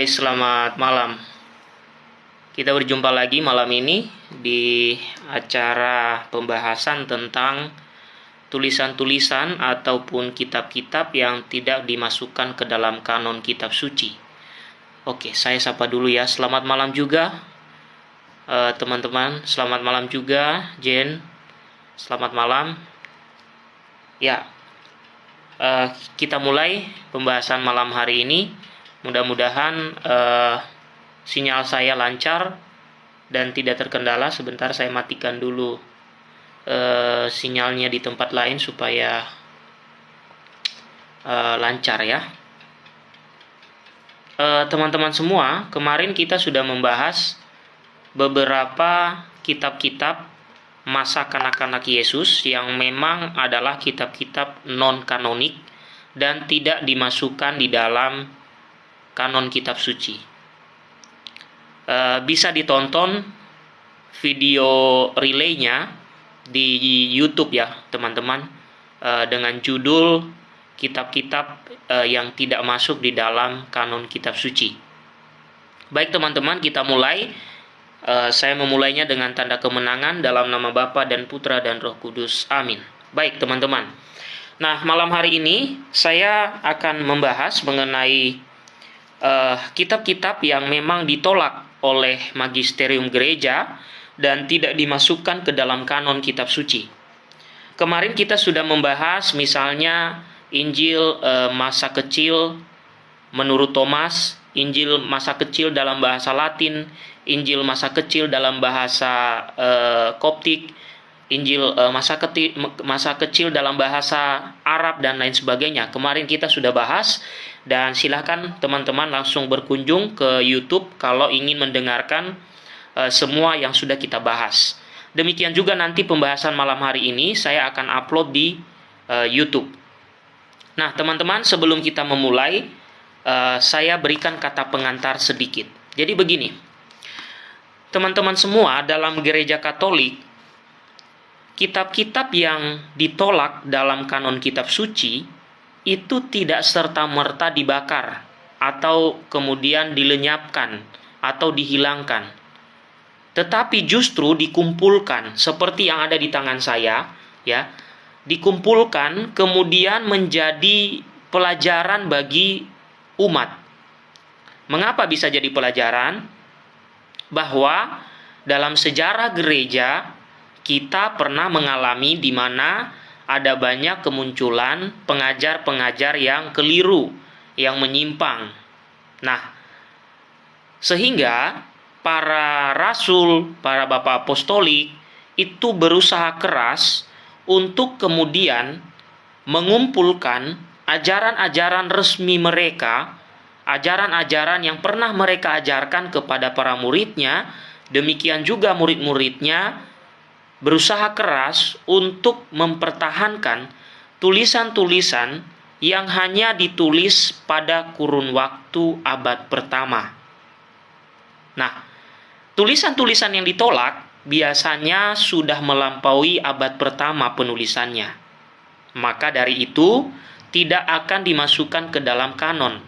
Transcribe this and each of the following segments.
guys, selamat malam. Kita berjumpa lagi malam ini di acara pembahasan tentang tulisan-tulisan ataupun kitab-kitab yang tidak dimasukkan ke dalam kanon kitab suci. Oke, saya sapa dulu ya. Selamat malam juga eh, teman-teman. Selamat malam juga Jen. Selamat malam. Ya, uh, kita mulai pembahasan malam hari ini Mudah-mudahan uh, sinyal saya lancar dan tidak terkendala. Sebentar saya matikan dulu uh, sinyalnya di tempat lain supaya uh, lancar ya. Teman-teman semua, kemarin kita sudah membahas beberapa kitab-kitab masa kanak-kanak Yesus yang memang adalah kitab-kitab non-kanonik dan tidak dimasukkan di dalam kanon kitab suci. E, bisa ditonton video relaynya di YouTube ya teman-teman e, dengan judul kitab-kitab e, yang tidak masuk di dalam kanon kitab suci. Baik teman-teman kita mulai. E, saya memulainya dengan tanda kemenangan dalam nama Bapa dan Putra dan Roh Kudus. Amin. Baik teman-teman. Nah, malam hari ini saya akan membahas mengenai kitab-kitab uh, yang memang ditolak oleh magisterium gereja dan tidak dimasukkan ke dalam kanon kitab suci. Kemarin kita sudah membahas misalnya Injil uh, masa kecil menurut Thomas, Injil masa kecil dalam bahasa Latin, Injil masa kecil dalam bahasa uh, Koptik, Injil uh, masa kecil masa kecil dalam bahasa Arab dan lain sebagainya. Kemarin kita sudah bahas dan silahkan teman-teman langsung berkunjung ke YouTube kalau ingin mendengarkan uh, semua yang sudah kita bahas. Demikian juga nanti pembahasan malam hari ini saya akan upload di uh, YouTube. Nah, teman-teman, sebelum kita memulai, uh, saya berikan kata pengantar sedikit. Jadi begini, teman-teman semua dalam gereja Katolik, kitab-kitab yang ditolak dalam kanon kitab suci itu tidak serta-merta dibakar atau kemudian dilenyapkan atau dihilangkan. Tetapi justru dikumpulkan seperti yang ada di tangan saya, ya. Dikumpulkan kemudian menjadi pelajaran bagi umat. Mengapa bisa jadi pelajaran? Bahwa dalam sejarah gereja kita pernah mengalami di mana ada banyak kemunculan pengajar-pengajar yang keliru, yang menyimpang. Nah, sehingga para rasul, para bapak apostolik itu berusaha keras untuk kemudian mengumpulkan ajaran-ajaran resmi mereka, ajaran-ajaran yang pernah mereka ajarkan kepada para muridnya, demikian juga murid-muridnya berusaha keras untuk mempertahankan tulisan-tulisan yang hanya ditulis pada kurun waktu abad pertama. Nah, tulisan-tulisan yang ditolak biasanya sudah melampaui abad pertama penulisannya. Maka dari itu, tidak akan dimasukkan ke dalam kanon.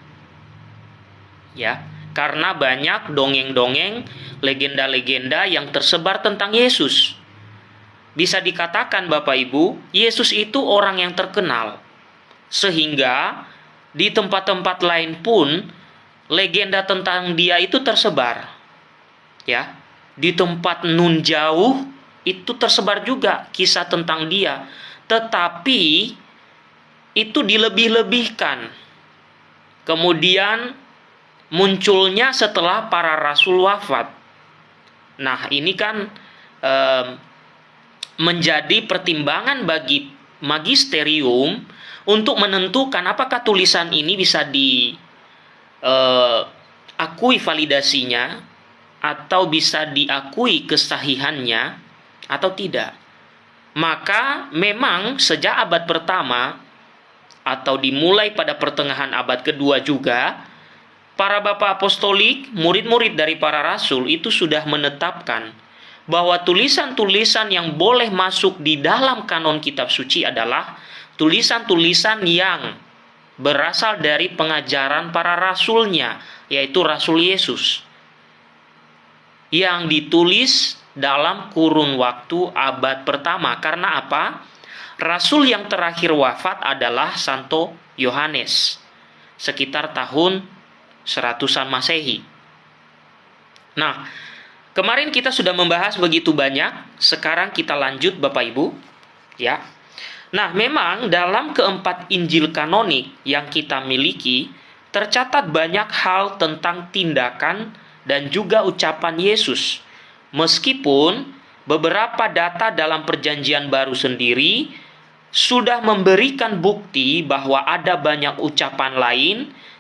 Ya, karena banyak dongeng-dongeng, legenda-legenda yang tersebar tentang Yesus bisa dikatakan Bapak Ibu, Yesus itu orang yang terkenal. Sehingga di tempat-tempat lain pun legenda tentang dia itu tersebar. Ya. Di tempat nun jauh itu tersebar juga kisah tentang dia. Tetapi itu dilebih-lebihkan. Kemudian munculnya setelah para rasul wafat. Nah, ini kan eh, menjadi pertimbangan bagi magisterium untuk menentukan apakah tulisan ini bisa diakui uh, validasinya atau bisa diakui kesahihannya atau tidak. Maka memang sejak abad pertama atau dimulai pada pertengahan abad kedua juga para bapak apostolik, murid-murid dari para rasul itu sudah menetapkan bahwa tulisan-tulisan yang boleh masuk di dalam kanon kitab suci adalah tulisan-tulisan yang berasal dari pengajaran para rasulnya yaitu Rasul Yesus yang ditulis dalam kurun waktu abad pertama. Karena apa? Rasul yang terakhir wafat adalah Santo Yohanes sekitar tahun seratusan Masehi. Nah, kemarin kita sudah membahas begitu banyak, sekarang kita lanjut Bapak Ibu, ya. Nah, memang dalam keempat Injil kanonik yang kita miliki tercatat banyak hal tentang tindakan dan juga ucapan Yesus. Meskipun beberapa data dalam Perjanjian Baru sendiri sudah memberikan bukti bahwa ada banyak ucapan lain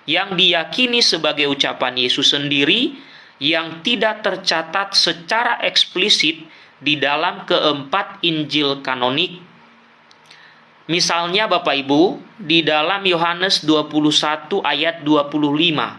yang diyakini sebagai ucapan Yesus sendiri yang tidak tercatat secara eksplisit di dalam keempat Injil kanonik. Misalnya Bapak Ibu, di dalam Yohanes 21 ayat 25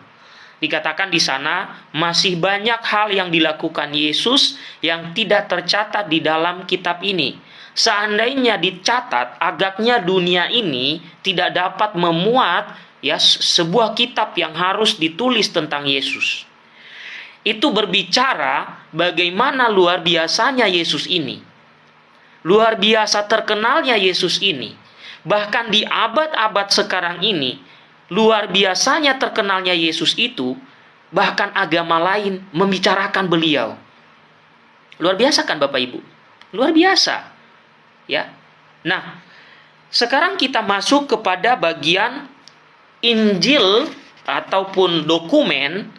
dikatakan di sana masih banyak hal yang dilakukan Yesus yang tidak tercatat di dalam kitab ini seandainya dicatat agaknya dunia ini tidak dapat memuat ya sebuah kitab yang harus ditulis tentang Yesus. Itu berbicara bagaimana luar biasanya Yesus ini. Luar biasa terkenalnya Yesus ini. Bahkan di abad-abad sekarang ini, luar biasanya terkenalnya Yesus itu, bahkan agama lain membicarakan beliau. Luar biasa kan Bapak Ibu? Luar biasa ya. Nah, sekarang kita masuk kepada bagian Injil ataupun dokumen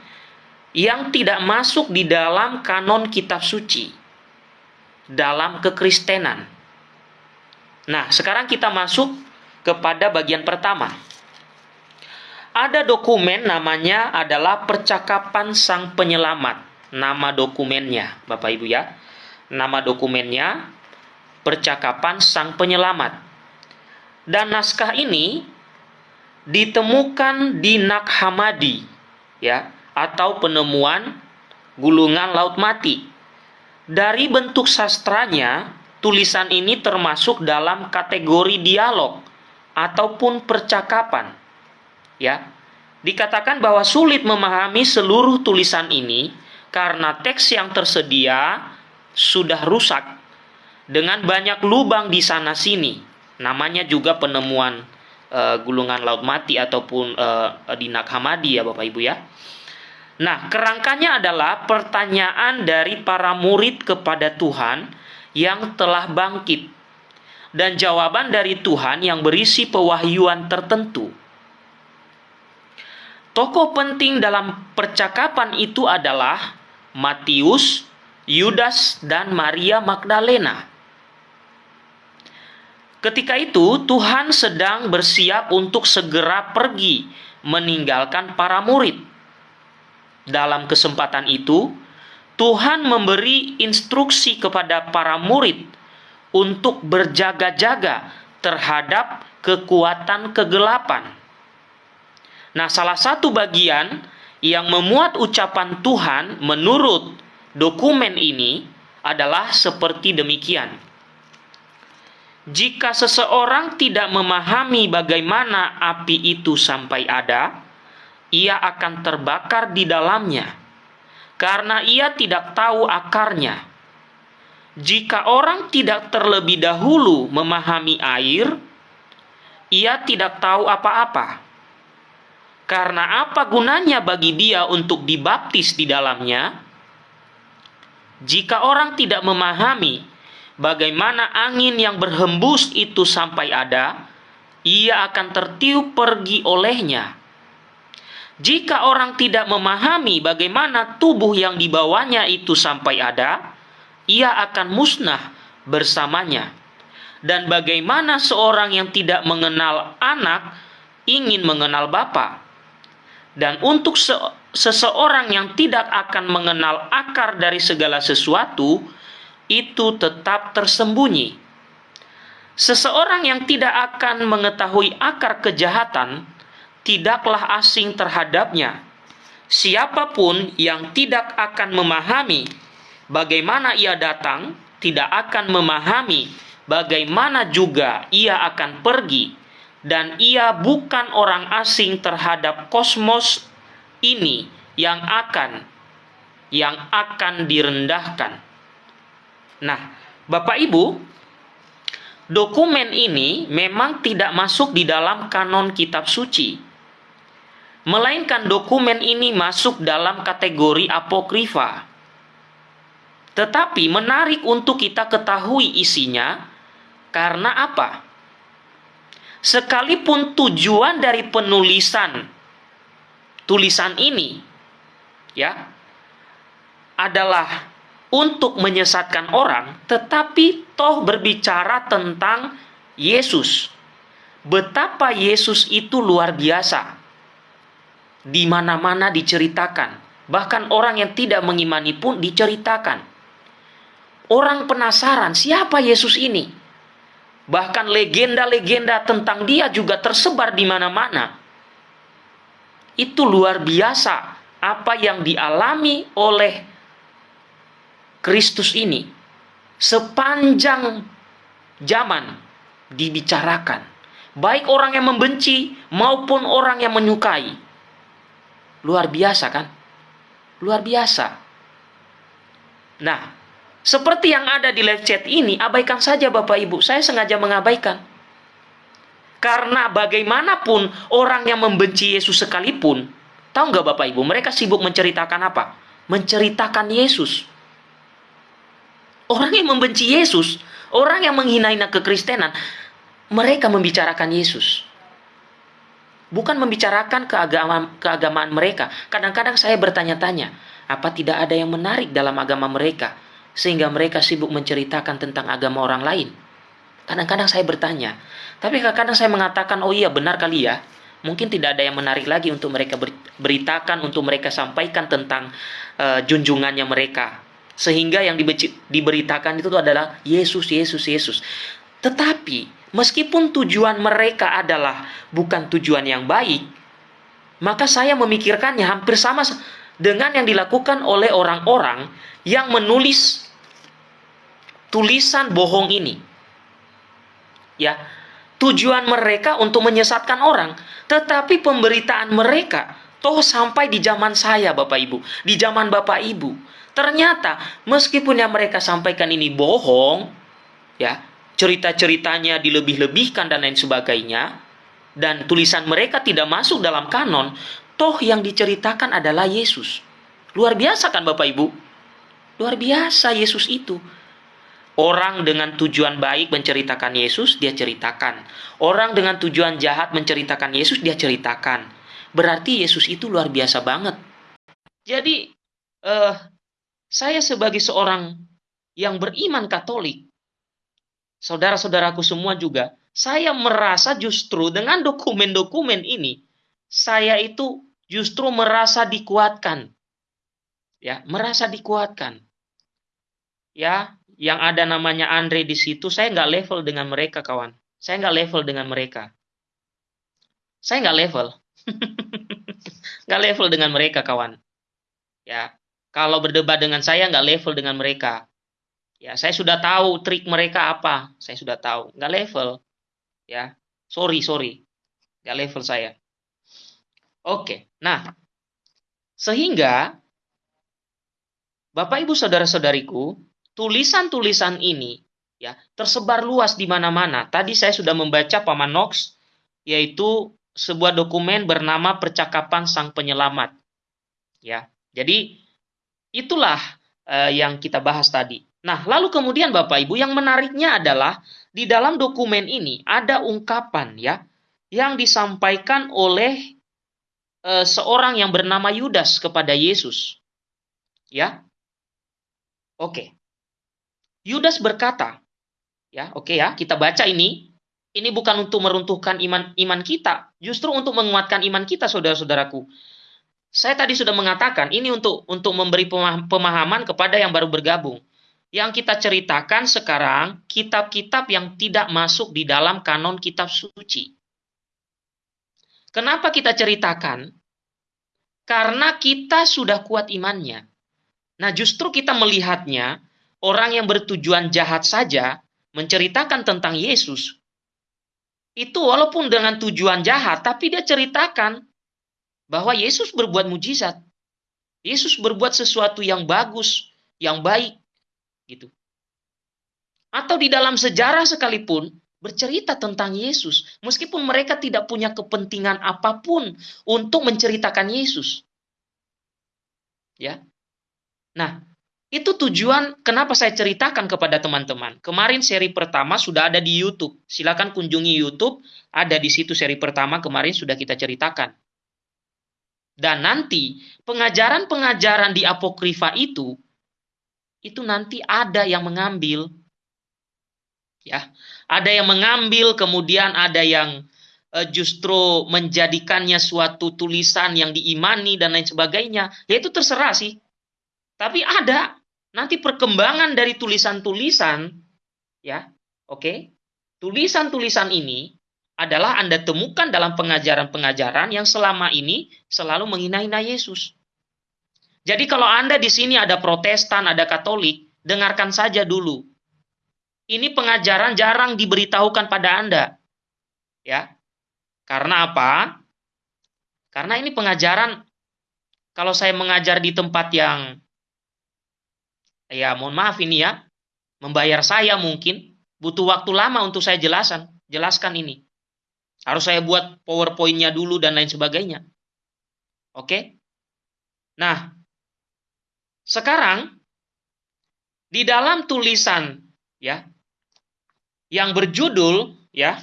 yang tidak masuk di dalam kanon kitab suci dalam kekristenan. Nah, sekarang kita masuk kepada bagian pertama. Ada dokumen namanya adalah Percakapan Sang Penyelamat. Nama dokumennya, Bapak Ibu ya. Nama dokumennya percakapan sang penyelamat. Dan naskah ini ditemukan di Nakhamadi ya atau penemuan gulungan laut mati. Dari bentuk sastranya, tulisan ini termasuk dalam kategori dialog ataupun percakapan. Ya. Dikatakan bahwa sulit memahami seluruh tulisan ini karena teks yang tersedia sudah rusak dengan banyak lubang di sana sini. Namanya juga penemuan uh, gulungan laut mati ataupun uh, di Nakhamadi ya Bapak Ibu ya. Nah, kerangkanya adalah pertanyaan dari para murid kepada Tuhan yang telah bangkit dan jawaban dari Tuhan yang berisi pewahyuan tertentu. Tokoh penting dalam percakapan itu adalah Matius, Yudas, dan Maria Magdalena. Ketika itu, Tuhan sedang bersiap untuk segera pergi meninggalkan para murid. Dalam kesempatan itu, Tuhan memberi instruksi kepada para murid untuk berjaga-jaga terhadap kekuatan kegelapan. Nah, salah satu bagian yang memuat ucapan Tuhan menurut dokumen ini adalah seperti demikian jika seseorang tidak memahami bagaimana api itu sampai ada, ia akan terbakar di dalamnya karena ia tidak tahu akarnya. Jika orang tidak terlebih dahulu memahami air, ia tidak tahu apa-apa. Karena apa gunanya bagi dia untuk dibaptis di dalamnya? Jika orang tidak memahami bagaimana angin yang berhembus itu sampai ada, ia akan tertiup pergi olehnya. Jika orang tidak memahami bagaimana tubuh yang dibawanya itu sampai ada, ia akan musnah bersamanya. Dan bagaimana seorang yang tidak mengenal anak ingin mengenal Bapa. Dan untuk se seseorang yang tidak akan mengenal akar dari segala sesuatu, itu tetap tersembunyi. Seseorang yang tidak akan mengetahui akar kejahatan tidaklah asing terhadapnya. Siapa pun yang tidak akan memahami bagaimana ia datang, tidak akan memahami bagaimana juga ia akan pergi, dan ia bukan orang asing terhadap kosmos ini yang akan yang akan direndahkan. Nah, Bapak Ibu, dokumen ini memang tidak masuk di dalam kanon kitab suci. Melainkan dokumen ini masuk dalam kategori apokrifa. Tetapi menarik untuk kita ketahui isinya karena apa? Sekalipun tujuan dari penulisan tulisan ini ya adalah untuk menyesatkan orang, tetapi toh berbicara tentang Yesus. Betapa Yesus itu luar biasa. Di mana-mana diceritakan. Bahkan orang yang tidak mengimani pun diceritakan. Orang penasaran siapa Yesus ini. Bahkan legenda-legenda tentang dia juga tersebar di mana-mana. Itu luar biasa apa yang dialami oleh Kristus ini sepanjang zaman dibicarakan. Baik orang yang membenci maupun orang yang menyukai. Luar biasa kan? Luar biasa. Nah, seperti yang ada di live chat ini, abaikan saja Bapak Ibu. Saya sengaja mengabaikan karena bagaimanapun orang yang membenci Yesus sekalipun, tahu nggak Bapak Ibu, mereka sibuk menceritakan apa? Menceritakan Yesus. Orang yang membenci Yesus, orang yang menghina-hina kekristenan, mereka membicarakan Yesus. Bukan membicarakan keagamaan, keagamaan mereka. Kadang-kadang saya bertanya-tanya, apa tidak ada yang menarik dalam agama mereka? Sehingga mereka sibuk menceritakan tentang agama orang lain. Kadang-kadang saya bertanya, tapi kadang-kadang saya mengatakan, oh iya benar kali ya. Mungkin tidak ada yang menarik lagi untuk mereka beritakan, untuk mereka sampaikan tentang uh, junjungannya mereka. Sehingga yang diberitakan itu adalah Yesus, Yesus, Yesus. Tetapi meskipun tujuan mereka adalah bukan tujuan yang baik, maka saya memikirkannya hampir sama dengan yang dilakukan oleh orang-orang yang menulis tulisan bohong ini. Ya, tujuan mereka untuk menyesatkan orang, tetapi pemberitaan mereka toh sampai di zaman saya Bapak Ibu, di zaman Bapak Ibu. Ternyata meskipun yang mereka sampaikan ini bohong, ya, cerita-ceritanya dilebih-lebihkan dan lain sebagainya, dan tulisan mereka tidak masuk dalam kanon, toh yang diceritakan adalah Yesus. Luar biasa kan Bapak Ibu? Luar biasa Yesus itu. Orang dengan tujuan baik menceritakan Yesus, dia ceritakan. Orang dengan tujuan jahat menceritakan Yesus, dia ceritakan. Berarti Yesus itu luar biasa banget. Jadi, uh, saya sebagai seorang yang beriman Katolik, saudara-saudaraku semua juga, saya merasa justru dengan dokumen-dokumen ini, saya itu justru merasa dikuatkan. Ya, merasa dikuatkan. Ya, yang ada namanya Andre di situ, saya nggak level dengan mereka, kawan. Saya nggak level dengan mereka. Saya nggak level. nggak level dengan mereka, kawan. Ya, kalau berdebat dengan saya nggak level dengan mereka. Ya, saya sudah tahu trik mereka apa. Saya sudah tahu. Nggak level. Ya, sorry, sorry. Nggak level saya. Oke, nah. Sehingga, Bapak Ibu Saudara-saudariku, tulisan-tulisan ini ya tersebar luas di mana-mana. Tadi saya sudah membaca Paman Knox yaitu sebuah dokumen bernama Percakapan Sang Penyelamat. Ya. Jadi itulah uh, yang kita bahas tadi. Nah, lalu kemudian Bapak Ibu yang menariknya adalah di dalam dokumen ini ada ungkapan ya yang disampaikan oleh uh, seorang yang bernama Yudas kepada Yesus. Ya. Oke. Yudas berkata, ya oke ya, kita baca ini. Ini bukan untuk meruntuhkan iman iman kita, justru untuk menguatkan iman kita, saudara-saudaraku. Saya tadi sudah mengatakan ini untuk untuk memberi pemahaman kepada yang baru bergabung. Yang kita ceritakan sekarang kitab-kitab yang tidak masuk di dalam kanon kitab suci. Kenapa kita ceritakan? Karena kita sudah kuat imannya. Nah, justru kita melihatnya orang yang bertujuan jahat saja menceritakan tentang Yesus, itu walaupun dengan tujuan jahat, tapi dia ceritakan bahwa Yesus berbuat mujizat. Yesus berbuat sesuatu yang bagus, yang baik, gitu. Atau di dalam sejarah sekalipun bercerita tentang Yesus, meskipun mereka tidak punya kepentingan apa pun untuk menceritakan Yesus. Ya. Nah, itu tujuan kenapa saya ceritakan kepada teman-teman. Kemarin seri pertama sudah ada di YouTube. Silakan kunjungi YouTube, ada di situ seri pertama kemarin sudah kita ceritakan. Dan nanti pengajaran-pengajaran di apokrifa itu itu nanti ada yang mengambil ya. Ada yang mengambil kemudian ada yang uh, justru menjadikannya suatu tulisan yang diimani dan lain sebagainya. Ya itu terserah sih. Tapi ada nanti perkembangan dari tulisan-tulisan ya. Oke. Okay? Tulisan-tulisan ini adalah Anda temukan dalam pengajaran-pengajaran yang selama ini selalu menghina-hina Yesus. Jadi kalau Anda di sini ada Protestan, ada Katolik, dengarkan saja dulu. Ini pengajaran jarang diberitahukan pada Anda. Ya. Karena apa? Karena ini pengajaran kalau saya mengajar di tempat yang ya mohon maaf ini ya, membayar saya mungkin butuh waktu lama untuk saya jelaskan, jelaskan ini. Harus saya buat PowerPoint-nya dulu dan lain sebagainya. Oke? Nah, sekarang di dalam tulisan ya yang berjudul ya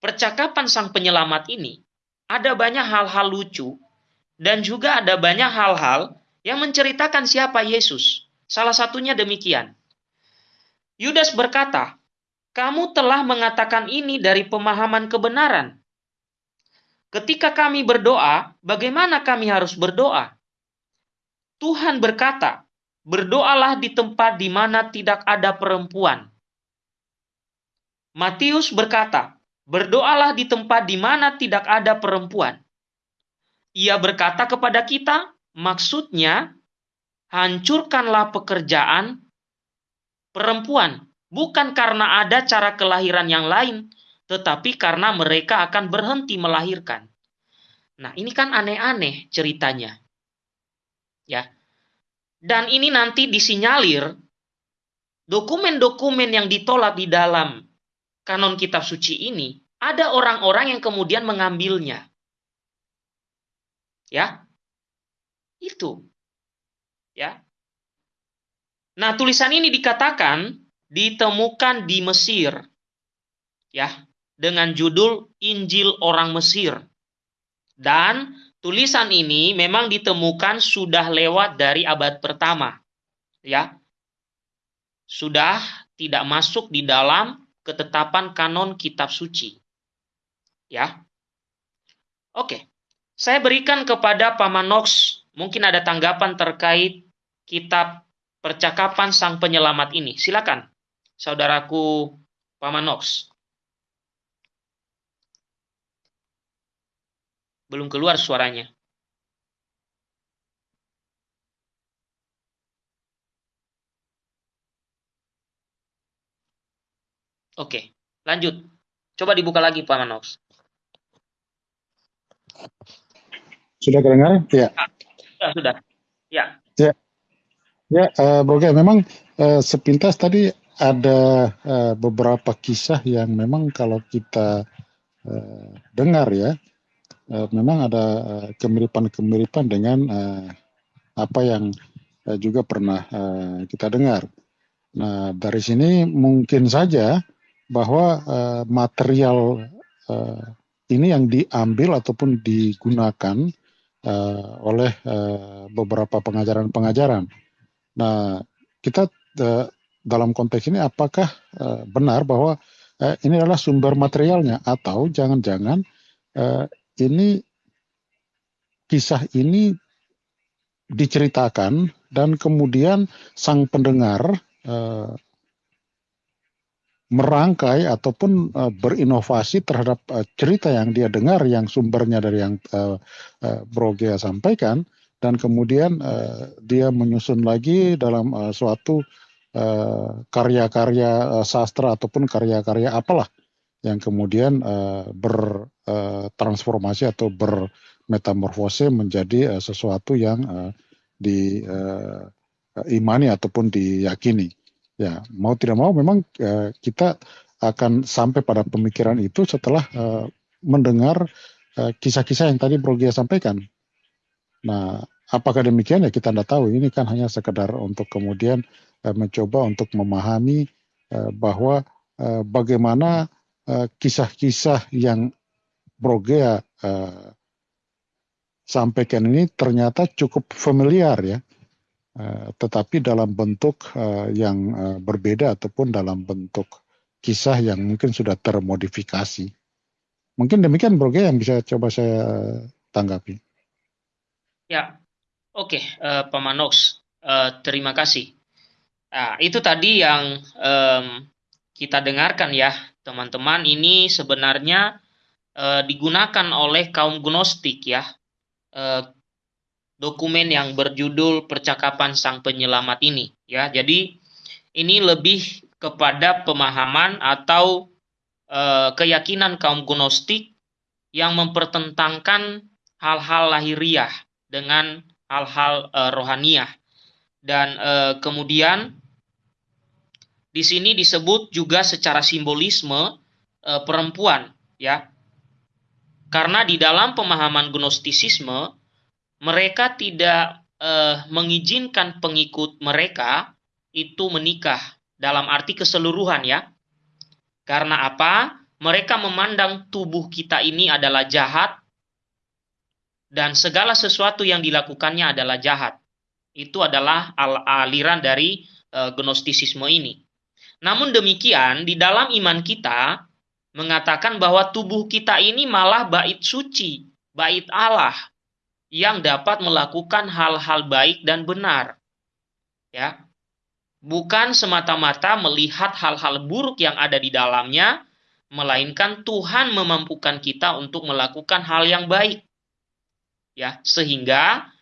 percakapan sang penyelamat ini ada banyak hal-hal lucu dan juga ada banyak hal-hal yang menceritakan siapa Yesus. Salah satunya demikian. Yudas berkata, kamu telah mengatakan ini dari pemahaman kebenaran. Ketika kami berdoa, bagaimana kami harus berdoa? Tuhan berkata, "Berdoalah di tempat di mana tidak ada perempuan." Matius berkata, "Berdoalah di tempat di mana tidak ada perempuan." Ia berkata kepada kita, maksudnya, hancurkanlah pekerjaan perempuan bukan karena ada cara kelahiran yang lain, tetapi karena mereka akan berhenti melahirkan. Nah, ini kan aneh-aneh ceritanya. Ya. Dan ini nanti disinyalir dokumen-dokumen yang ditolak di dalam kanon kitab suci ini, ada orang-orang yang kemudian mengambilnya. Ya. Itu. Ya. Nah, tulisan ini dikatakan ditemukan di Mesir. Ya, dengan judul Injil Orang Mesir. Dan tulisan ini memang ditemukan sudah lewat dari abad pertama. Ya. Sudah tidak masuk di dalam ketetapan kanon kitab suci. Ya. Oke. Saya berikan kepada Paman Knox mungkin ada tanggapan terkait kitab percakapan sang penyelamat ini. Silakan saudaraku Paman Nox. Belum keluar suaranya. Oke, lanjut. Coba dibuka lagi Paman Nox. Sudah kedengar? Ya. Sudah, sudah. Ya. Ya, ya uh, Bro memang uh, sepintas tadi ada uh, beberapa kisah yang memang kalau kita uh, dengar ya, uh, memang ada kemiripan-kemiripan dengan uh, apa yang juga pernah kita dengar. Nah, dari sini mungkin saja bahwa material ini yang diambil ataupun digunakan oleh beberapa pengajaran-pengajaran. Nah, kita dalam konteks ini apakah benar bahwa ini adalah sumber materialnya atau jangan-jangan ini kisah ini diceritakan dan kemudian sang pendengar uh, merangkai ataupun uh, berinovasi terhadap uh, cerita yang dia dengar yang sumbernya dari yang Gea sampaikan. Dan kemudian dia menyusun lagi dalam suatu Eh, karya-karya sastra ataupun karya-karya apalah yang kemudian uh, bertransformasi uh, atau bermetamorfose menjadi uh, sesuatu yang uh, diimani uh, ataupun diyakini. Ya, mau tidak mau memang uh, kita akan sampai pada pemikiran itu setelah uh, mendengar kisah-kisah uh, yang tadi Bro Gia sampaikan. Nah, apakah demikian ya kita tidak tahu. Ini kan hanya sekedar untuk kemudian uh, mencoba untuk memahami uh, bahwa uh, bagaimana kisah-kisah uh, yang Bro Gia uh, sampaikan ini ternyata cukup familiar ya, uh, tetapi dalam bentuk uh, yang uh, berbeda ataupun dalam bentuk kisah yang mungkin sudah termodifikasi. Mungkin demikian Bro yang bisa coba saya tanggapi. Ya, oke uh, Pak Manox, uh, terima kasih. Nah, itu tadi yang um, kita dengarkan ya, teman-teman. Ini sebenarnya uh, digunakan oleh kaum gnostik ya eh, dokumen yang berjudul Percakapan Sang Penyelamat ini ya. Jadi ini lebih kepada pemahaman atau eh, keyakinan kaum Gnostik yang mempertentangkan hal-hal lahiriah dengan hal-hal eh, rohaniah. Dan eh, kemudian di sini disebut juga secara simbolisme eh, perempuan ya karena di dalam pemahaman gnostisisme, mereka tidak eh, mengizinkan pengikut mereka itu menikah dalam arti keseluruhan ya. Karena apa? Mereka memandang tubuh kita ini adalah jahat dan segala sesuatu yang dilakukannya adalah jahat. Itu adalah aliran dari e, gnostisisme ini. Namun demikian, di dalam iman kita, mengatakan bahwa tubuh kita ini malah bait suci, bait Allah yang dapat melakukan hal-hal baik dan benar. Ya. Bukan semata-mata melihat hal-hal buruk yang ada di dalamnya, melainkan Tuhan memampukan kita untuk melakukan hal yang baik. Ya, sehingga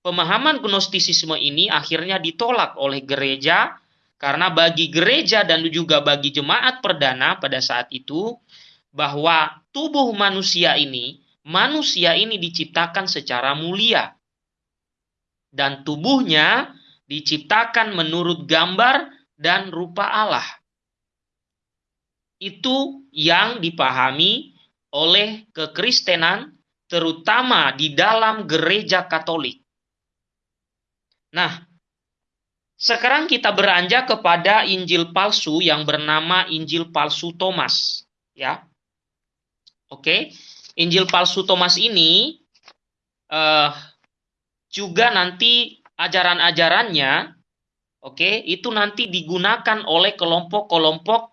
pemahaman gnostisisme ini akhirnya ditolak oleh gereja karena bagi gereja dan juga bagi jemaat perdana pada saat itu, bahwa tubuh manusia ini, manusia ini diciptakan secara mulia. Dan tubuhnya diciptakan menurut gambar dan rupa Allah. Itu yang dipahami oleh kekristenan, terutama di dalam gereja Katolik. Nah, sekarang kita beranjak kepada Injil palsu yang bernama Injil palsu Thomas, ya. Oke, Injil palsu Thomas ini uh, juga nanti ajaran-ajarannya, oke, itu nanti digunakan oleh kelompok-kelompok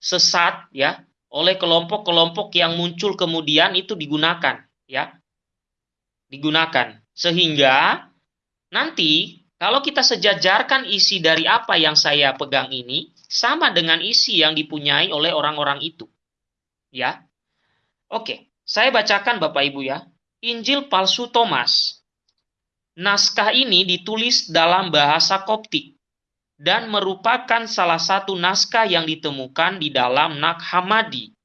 sesat, ya, oleh kelompok-kelompok yang muncul kemudian itu digunakan, ya, digunakan. Sehingga nanti kalau kita sejajarkan isi dari apa yang saya pegang ini, sama dengan isi yang dipunyai oleh orang-orang itu. Ya. Oke, saya bacakan Bapak Ibu ya. Injil palsu Thomas. Naskah ini ditulis dalam bahasa Koptik dan merupakan salah satu naskah yang ditemukan di dalam Nag Hammadi.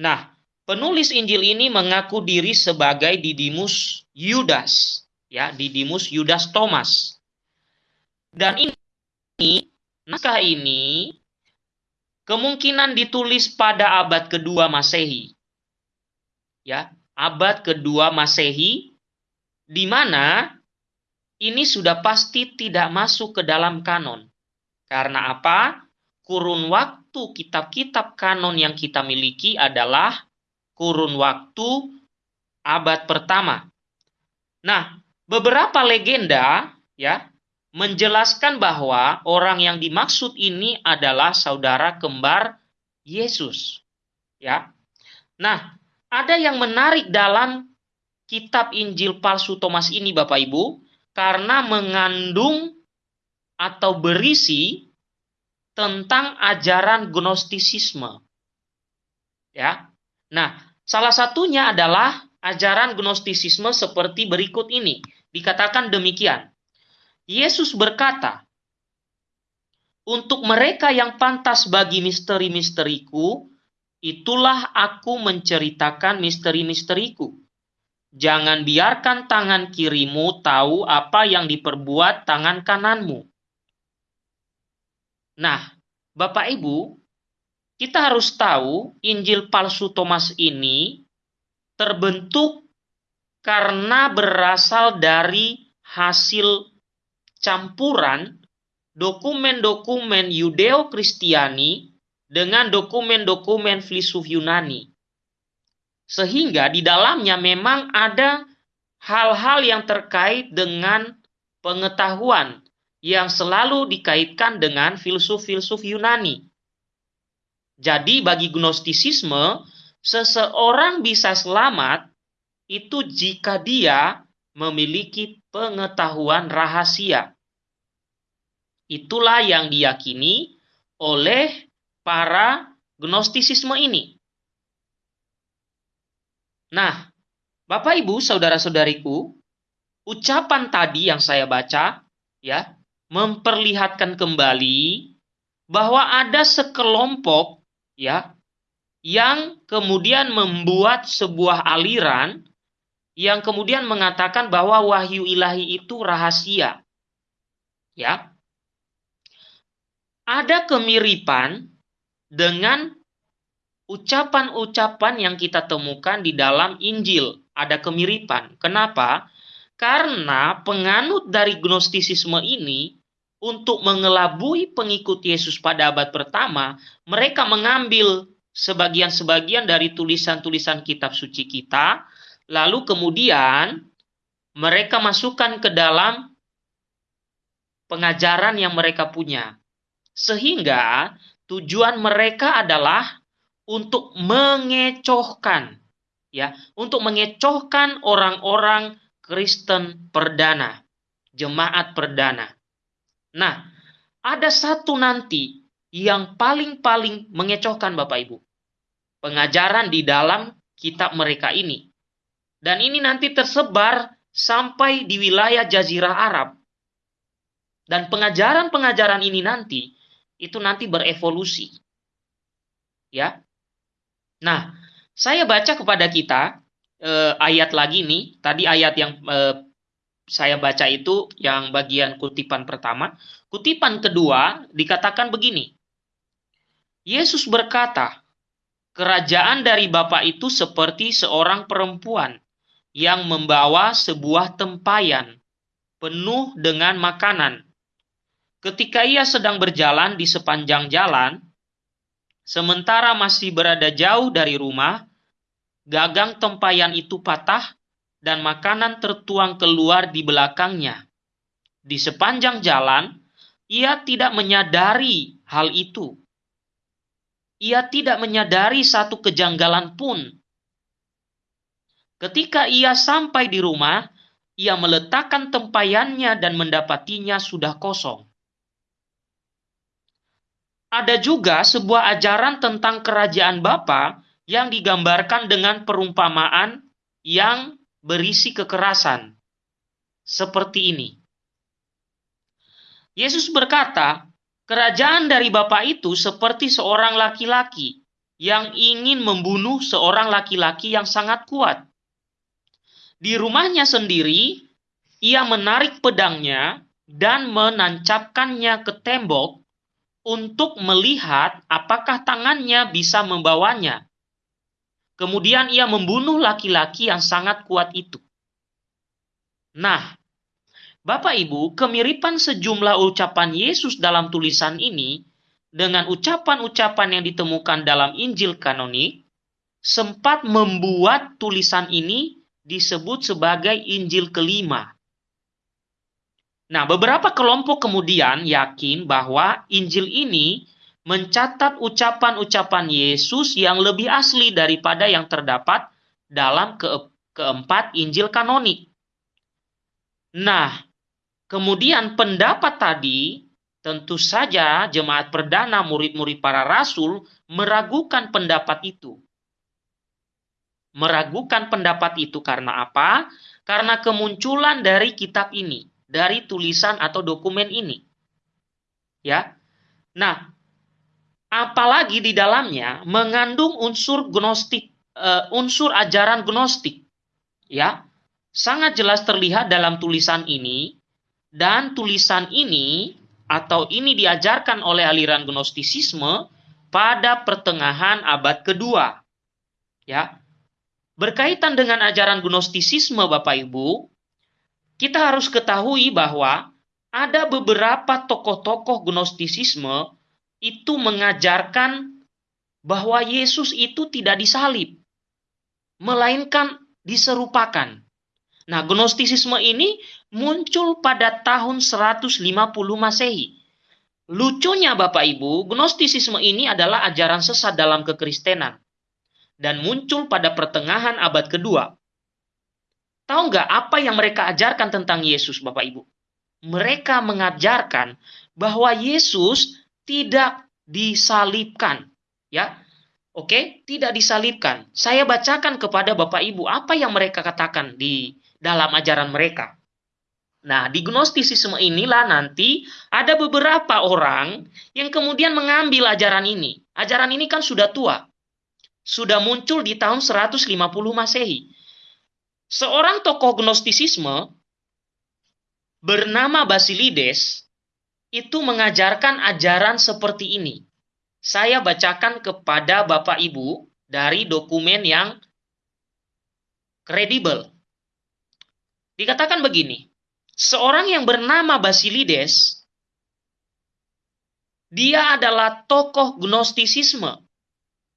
Nah, penulis Injil ini mengaku diri sebagai Didimus Yudas ya Didimus Yudas Thomas. Dan ini naskah ini kemungkinan ditulis pada abad kedua Masehi. Ya, abad kedua Masehi di mana ini sudah pasti tidak masuk ke dalam kanon. Karena apa? Kurun waktu kitab-kitab kanon yang kita miliki adalah kurun waktu abad pertama. Nah, Beberapa legenda ya menjelaskan bahwa orang yang dimaksud ini adalah saudara kembar Yesus. Ya. Nah, ada yang menarik dalam kitab Injil palsu Thomas ini Bapak Ibu karena mengandung atau berisi tentang ajaran gnostisisme. Ya. Nah, salah satunya adalah ajaran gnostisisme seperti berikut ini dikatakan demikian. Yesus berkata, "Untuk mereka yang pantas bagi misteri-misteriku, itulah aku menceritakan misteri-misteriku. Jangan biarkan tangan kirimu tahu apa yang diperbuat tangan kananmu. Nah, Bapak Ibu, kita harus tahu Injil palsu Thomas ini terbentuk karena berasal dari hasil campuran dokumen-dokumen Yudeo-Kristiani dengan dokumen-dokumen filsuf Yunani. Sehingga di dalamnya memang ada hal-hal yang terkait dengan pengetahuan yang selalu dikaitkan dengan filsuf-filsuf Yunani. Jadi bagi gnostisisme, seseorang bisa selamat itu jika dia memiliki pengetahuan rahasia. Itulah yang diyakini oleh para gnostisisme ini. Nah, Bapak Ibu, saudara-saudariku, ucapan tadi yang saya baca ya, memperlihatkan kembali bahwa ada sekelompok ya yang kemudian membuat sebuah aliran yang kemudian mengatakan bahwa wahyu ilahi itu rahasia. Ya. Ada kemiripan dengan ucapan-ucapan yang kita temukan di dalam Injil ada kemiripan. Kenapa? Karena penganut dari gnostisisme ini untuk mengelabui pengikut Yesus pada abad pertama, mereka mengambil sebagian-sebagian dari tulisan-tulisan kitab suci kita, lalu kemudian mereka masukkan ke dalam pengajaran yang mereka punya. Sehingga tujuan mereka adalah untuk mengecohkan ya, untuk mengecohkan orang-orang Kristen perdana, jemaat perdana. Nah, ada satu nanti yang paling-paling mengecohkan Bapak Ibu. Pengajaran di dalam kitab mereka ini. Dan ini nanti tersebar sampai di wilayah Jazirah Arab. Dan pengajaran-pengajaran ini nanti itu nanti berevolusi. Ya, Nah, saya baca kepada kita eh, ayat lagi nih. Tadi ayat yang eh, saya baca itu yang bagian kutipan pertama. Kutipan kedua dikatakan begini. Yesus berkata, Kerajaan dari Bapa itu seperti seorang perempuan yang membawa sebuah tempayan penuh dengan makanan. Ketika ia sedang berjalan di sepanjang jalan, Sementara masih berada jauh dari rumah, gagang tempayan itu patah dan makanan tertuang keluar di belakangnya. Di sepanjang jalan, ia tidak menyadari hal itu. Ia tidak menyadari satu kejanggalan pun. Ketika ia sampai di rumah, ia meletakkan tempayannya dan mendapatinya sudah kosong ada juga sebuah ajaran tentang kerajaan Bapa yang digambarkan dengan perumpamaan yang berisi kekerasan. Seperti ini. Yesus berkata, kerajaan dari Bapa itu seperti seorang laki-laki yang ingin membunuh seorang laki-laki yang sangat kuat. Di rumahnya sendiri, ia menarik pedangnya dan menancapkannya ke tembok untuk melihat apakah tangannya bisa membawanya. Kemudian ia membunuh laki-laki yang sangat kuat itu. Nah, Bapak Ibu, kemiripan sejumlah ucapan Yesus dalam tulisan ini dengan ucapan-ucapan yang ditemukan dalam Injil kanonik sempat membuat tulisan ini disebut sebagai Injil kelima. Nah, beberapa kelompok kemudian yakin bahwa Injil ini mencatat ucapan-ucapan Yesus yang lebih asli daripada yang terdapat dalam ke keempat Injil kanonik. Nah, kemudian pendapat tadi tentu saja jemaat perdana murid-murid para rasul meragukan pendapat itu. Meragukan pendapat itu karena apa? Karena kemunculan dari kitab ini dari tulisan atau dokumen ini. Ya. Nah, apalagi di dalamnya mengandung unsur gnostik, uh, unsur ajaran gnostik. Ya, sangat jelas terlihat dalam tulisan ini dan tulisan ini atau ini diajarkan oleh aliran gnostisisme pada pertengahan abad kedua. Ya. Berkaitan dengan ajaran gnostisisme Bapak Ibu, kita harus ketahui bahwa ada beberapa tokoh-tokoh gnostisisme itu mengajarkan bahwa Yesus itu tidak disalib, melainkan diserupakan. Nah, gnostisisme ini muncul pada tahun 150 Masehi. Lucunya Bapak Ibu, gnostisisme ini adalah ajaran sesat dalam kekristenan dan muncul pada pertengahan abad kedua. Tahu nggak apa yang mereka ajarkan tentang Yesus Bapak Ibu? Mereka mengajarkan bahwa Yesus tidak disalibkan. Ya, Oke, tidak disalibkan. Saya bacakan kepada Bapak Ibu apa yang mereka katakan di dalam ajaran mereka. Nah, di gnostisisme inilah nanti ada beberapa orang yang kemudian mengambil ajaran ini. Ajaran ini kan sudah tua. Sudah muncul di tahun 150 Masehi. Seorang tokoh gnostisisme bernama Basilides itu mengajarkan ajaran seperti ini. Saya bacakan kepada Bapak Ibu dari dokumen yang kredibel. Dikatakan begini, seorang yang bernama Basilides, dia adalah tokoh gnostisisme,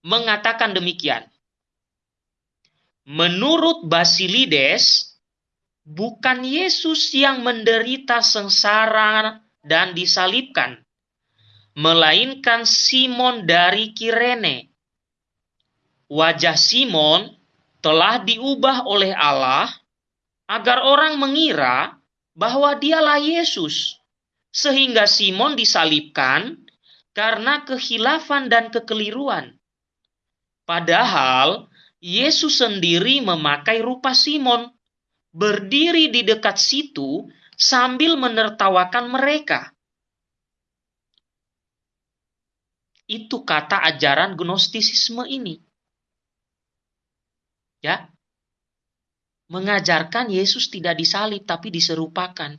mengatakan demikian. Menurut Basilides, bukan Yesus yang menderita sengsara dan disalibkan, melainkan Simon dari Kirene. Wajah Simon telah diubah oleh Allah agar orang mengira bahwa dialah Yesus, sehingga Simon disalibkan karena kehilafan dan kekeliruan. Padahal Yesus sendiri memakai rupa Simon, berdiri di dekat situ sambil menertawakan mereka. Itu kata ajaran gnostisisme ini. Ya, mengajarkan Yesus tidak disalib tapi diserupakan.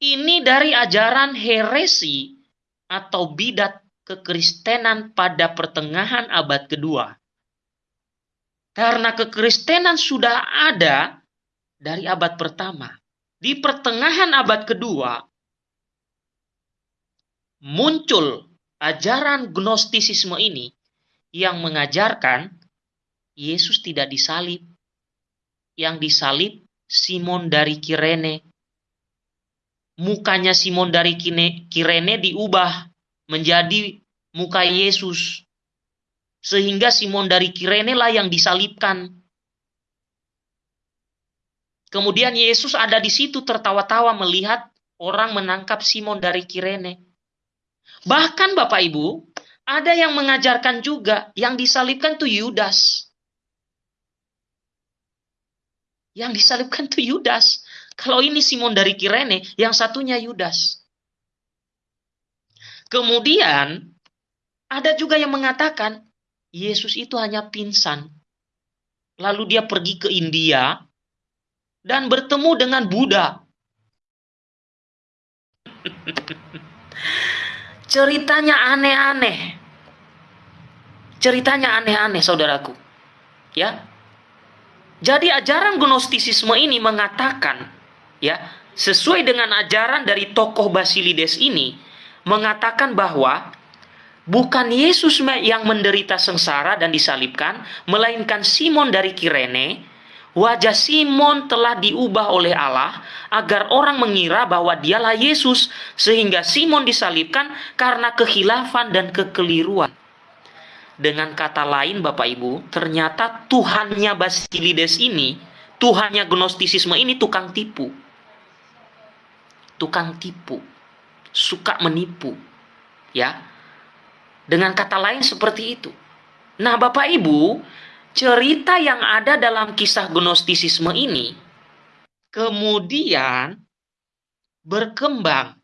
Ini dari ajaran heresi atau bidat kekristenan pada pertengahan abad kedua. Karena kekristenan sudah ada dari abad pertama. Di pertengahan abad kedua, muncul ajaran gnostisisme ini yang mengajarkan Yesus tidak disalib. Yang disalib Simon dari Kirene. Mukanya Simon dari Kirene diubah menjadi muka Yesus. Sehingga Simon dari Kirene lah yang disalibkan. Kemudian Yesus ada di situ tertawa-tawa melihat orang menangkap Simon dari Kirene. Bahkan Bapak Ibu, ada yang mengajarkan juga yang disalibkan itu Yudas. Yang disalibkan itu Yudas. Kalau ini Simon dari Kirene, yang satunya Yudas. Kemudian ada juga yang mengatakan Yesus itu hanya pingsan. Lalu dia pergi ke India dan bertemu dengan Buddha. Ceritanya aneh-aneh. Ceritanya aneh-aneh, saudaraku. Ya, jadi ajaran gnostisisme ini mengatakan ya, sesuai dengan ajaran dari tokoh Basilides ini mengatakan bahwa bukan Yesus yang menderita sengsara dan disalibkan, melainkan Simon dari Kirene. Wajah Simon telah diubah oleh Allah agar orang mengira bahwa dialah Yesus, sehingga Simon disalibkan karena kehilafan dan kekeliruan. Dengan kata lain Bapak Ibu, ternyata Tuhannya Basilides ini, Tuhannya Gnostisisme ini tukang tipu. Tukang tipu. Suka menipu. Ya. Dengan kata lain seperti itu. Nah Bapak Ibu, cerita yang ada dalam kisah Gnostisisme ini kemudian berkembang.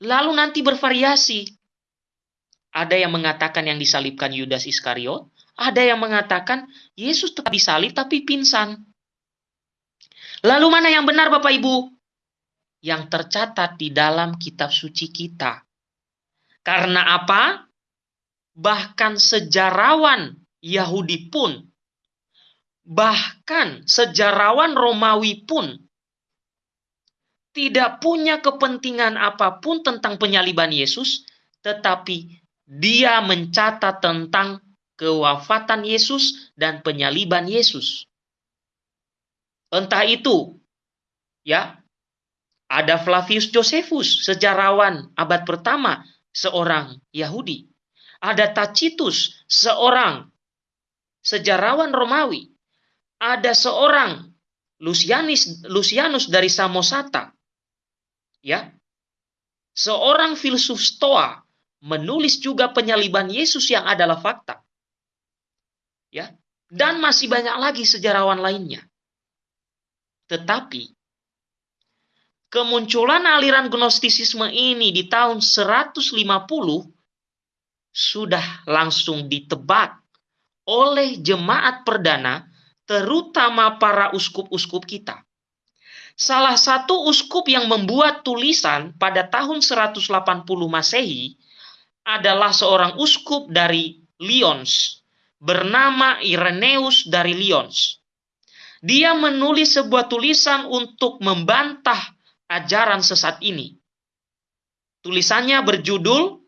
Lalu nanti bervariasi ada yang mengatakan yang disalibkan Yudas Iskariot, Ada yang mengatakan Yesus tetap disalib tapi pingsan. Lalu mana yang benar Bapak Ibu? Yang tercatat di dalam kitab suci kita. Karena apa? Bahkan sejarawan Yahudi pun, bahkan sejarawan Romawi pun tidak punya kepentingan apa pun tentang penyaliban Yesus, tetapi dia mencatat tentang kewafatan Yesus dan penyaliban Yesus. Entah itu, ya, ada Flavius Josephus, sejarawan abad pertama, seorang Yahudi. Ada Tacitus, seorang sejarawan Romawi. Ada seorang Lucianus, Lucianus dari Samosata. Ya. Seorang filsuf Stoa menulis juga penyaliban Yesus yang adalah fakta ya dan masih banyak lagi sejarawan lainnya. Tetapi kemunculan aliran gnostisisme ini di tahun 150 sudah langsung ditebak oleh jemaat perdana terutama para uskup-uskup kita. Salah satu uskup yang membuat tulisan pada tahun 180 Masehi adalah seorang uskup dari Lyons bernama Ireneus dari Lyons. Dia menulis sebuah tulisan untuk membantah ajaran sesat ini. Tulisannya berjudul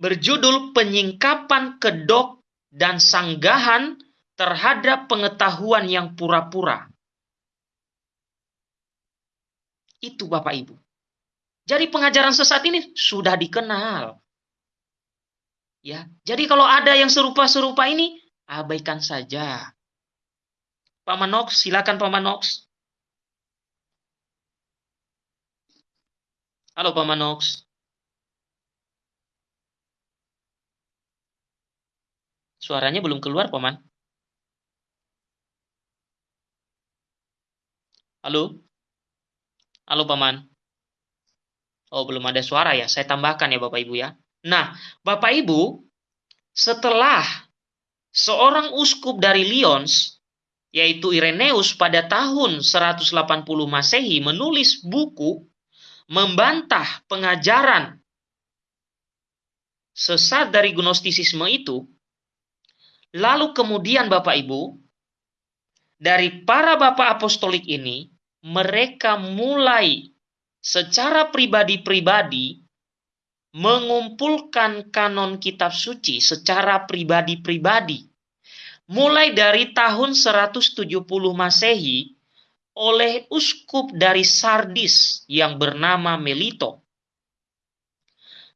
berjudul penyingkapan kedok dan sanggahan terhadap pengetahuan yang pura-pura. Itu Bapak Ibu. Jadi pengajaran sesat ini sudah dikenal. Ya, jadi kalau ada yang serupa-serupa ini, abaikan saja. Pak silakan Pak Manox. Halo Pak Manox. Suaranya belum keluar, Paman. Halo? Halo, Paman. Oh, belum ada suara ya. Saya tambahkan ya, Bapak Ibu ya. Nah, Bapak Ibu, setelah seorang uskup dari Lyons, yaitu Ireneus pada tahun 180 Masehi menulis buku membantah pengajaran sesat dari gnostisisme itu, lalu kemudian Bapak Ibu, dari para bapak apostolik ini, mereka mulai secara pribadi-pribadi mengumpulkan kanon kitab suci secara pribadi-pribadi. Mulai dari tahun 170 Masehi oleh uskup dari Sardis yang bernama Melito.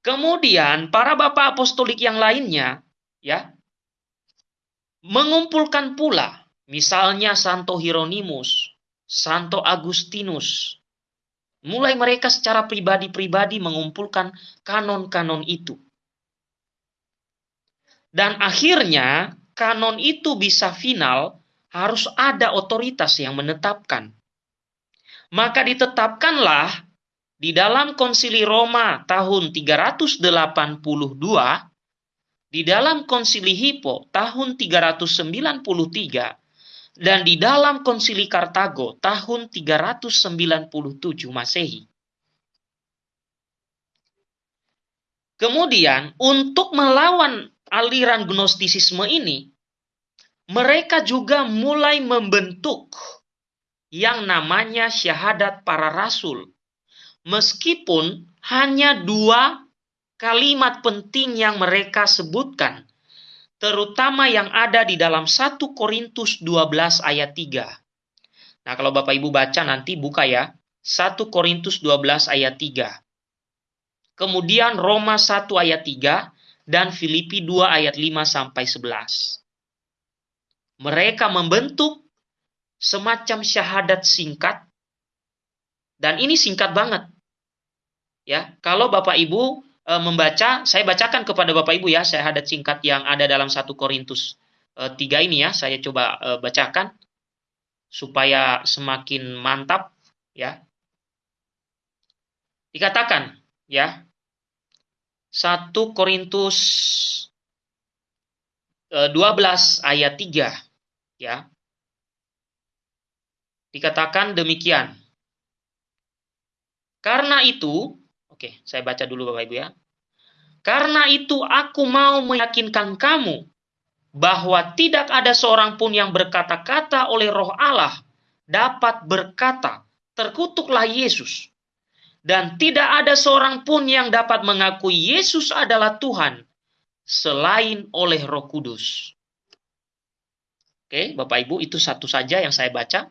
Kemudian para bapak apostolik yang lainnya ya mengumpulkan pula misalnya Santo Hieronymus, Santo Agustinus, Mulai mereka secara pribadi-pribadi mengumpulkan kanon-kanon itu. Dan akhirnya kanon itu bisa final harus ada otoritas yang menetapkan. Maka ditetapkanlah di dalam konsili Roma tahun 382, di dalam konsili Hippo tahun 393, dan di dalam konsili Kartago tahun 397 Masehi. Kemudian untuk melawan aliran gnostisisme ini, mereka juga mulai membentuk yang namanya syahadat para rasul. Meskipun hanya dua kalimat penting yang mereka sebutkan terutama yang ada di dalam 1 Korintus 12 ayat 3. Nah, kalau Bapak Ibu baca nanti buka ya, 1 Korintus 12 ayat 3. Kemudian Roma 1 ayat 3 dan Filipi 2 ayat 5 sampai 11. Mereka membentuk semacam syahadat singkat dan ini singkat banget. Ya, kalau Bapak Ibu e, membaca, saya bacakan kepada Bapak Ibu ya, saya ada singkat yang ada dalam satu Korintus e, 3 ini ya, saya coba e, bacakan supaya semakin mantap ya. Dikatakan ya, 1 Korintus 12 ayat 3 ya. Dikatakan demikian. Karena itu, oke, saya baca dulu Bapak Ibu ya. Karena itu aku mau meyakinkan kamu bahwa tidak ada seorang pun yang berkata-kata oleh roh Allah dapat berkata, terkutuklah Yesus. Dan tidak ada seorang pun yang dapat mengakui Yesus adalah Tuhan selain oleh Roh Kudus. Oke, Bapak Ibu, itu satu saja yang saya baca.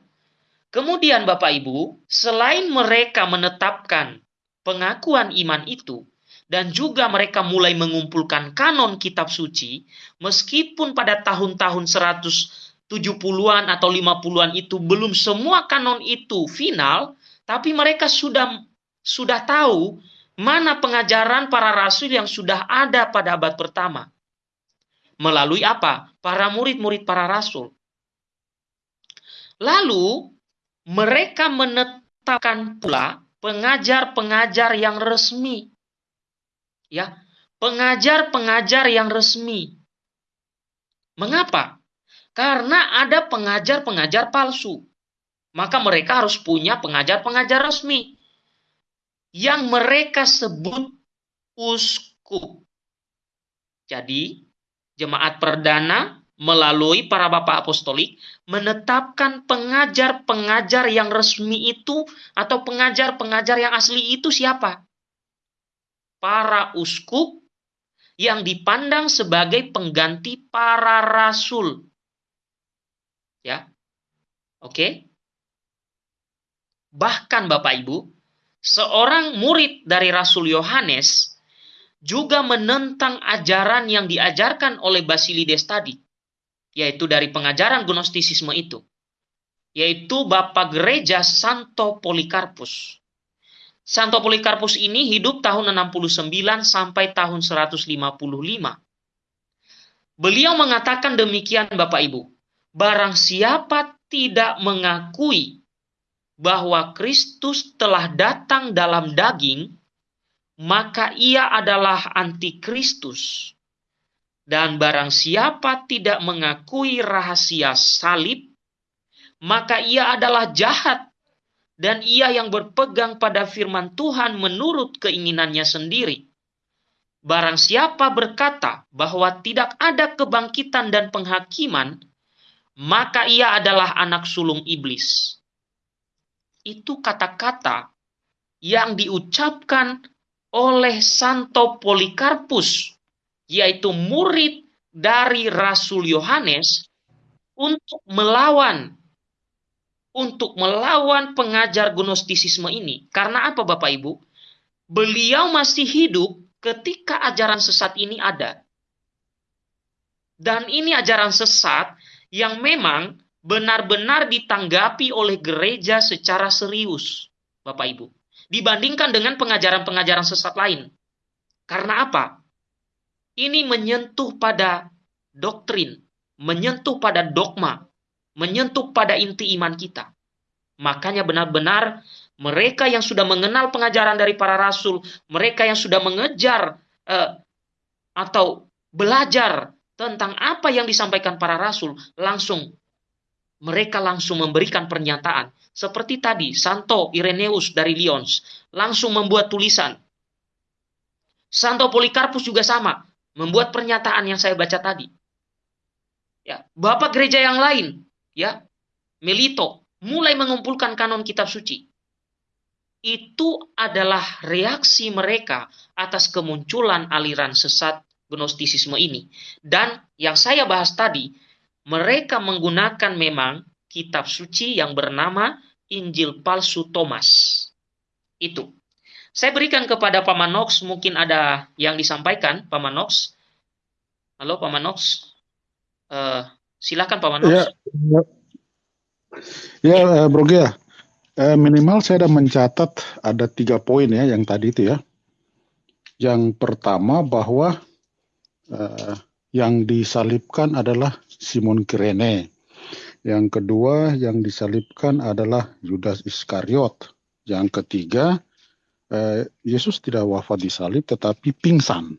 Kemudian Bapak Ibu, selain mereka menetapkan pengakuan iman itu, dan juga mereka mulai mengumpulkan kanon kitab suci, meskipun pada tahun-tahun 170-an atau 50-an itu belum semua kanon itu final, tapi mereka sudah sudah tahu mana pengajaran para rasul yang sudah ada pada abad pertama. Melalui apa? Para murid-murid para rasul. Lalu mereka menetapkan pula pengajar-pengajar yang resmi. Ya, pengajar-pengajar yang resmi. Mengapa? Karena ada pengajar-pengajar palsu. Maka mereka harus punya pengajar-pengajar resmi yang mereka sebut uskup. Jadi, jemaat perdana melalui para bapak apostolik menetapkan pengajar-pengajar yang resmi itu atau pengajar-pengajar yang asli itu siapa? Para uskup yang dipandang sebagai pengganti para rasul. Ya. Oke. Bahkan Bapak Ibu, seorang murid dari Rasul Yohanes juga menentang ajaran yang diajarkan oleh Basilides tadi yaitu dari pengajaran Gnostisisme itu, yaitu Bapak Gereja Santo Polikarpus. Santo Polikarpus ini hidup tahun 69 sampai tahun 155. Beliau mengatakan demikian Bapak Ibu, barang siapa tidak mengakui bahwa Kristus telah datang dalam daging, maka ia adalah antikristus dan barang siapa tidak mengakui rahasia salib, maka ia adalah jahat dan ia yang berpegang pada firman Tuhan menurut keinginannya sendiri. Barang siapa berkata bahwa tidak ada kebangkitan dan penghakiman, maka ia adalah anak sulung iblis. Itu kata-kata yang diucapkan oleh Santo Polikarpus yaitu murid dari Rasul Yohanes untuk melawan untuk melawan pengajar gnostisisme ini. Karena apa Bapak Ibu? Beliau masih hidup ketika ajaran sesat ini ada. Dan ini ajaran sesat yang memang benar-benar ditanggapi oleh gereja secara serius, Bapak Ibu. Dibandingkan dengan pengajaran-pengajaran sesat lain. Karena apa? ini menyentuh pada doktrin, menyentuh pada dogma, menyentuh pada inti iman kita. Makanya benar-benar mereka yang sudah mengenal pengajaran dari para rasul, mereka yang sudah mengejar eh, atau belajar tentang apa yang disampaikan para rasul, langsung mereka langsung memberikan pernyataan. Seperti tadi, Santo Ireneus dari Lyons langsung membuat tulisan. Santo Polikarpus juga sama, membuat pernyataan yang saya baca tadi. Ya, bapak gereja yang lain, ya, Melito, mulai mengumpulkan kanon kitab suci. Itu adalah reaksi mereka atas kemunculan aliran sesat Gnostisisme ini. Dan yang saya bahas tadi, mereka menggunakan memang kitab suci yang bernama Injil palsu Thomas. Itu. Saya berikan kepada Pak Manox, mungkin ada yang disampaikan, Pak Manox. Halo, Pak Manox. Uh, silakan, Pak Manox. Ya, ya. ya uh, Bro Gia. Uh, minimal saya sudah mencatat ada tiga poin ya yang tadi itu ya. Yang pertama bahwa uh, yang disalibkan adalah Simon Kirene. Yang kedua yang disalibkan adalah Yudas Iskariot. Yang ketiga eh, Yesus tidak wafat di salib tetapi pingsan.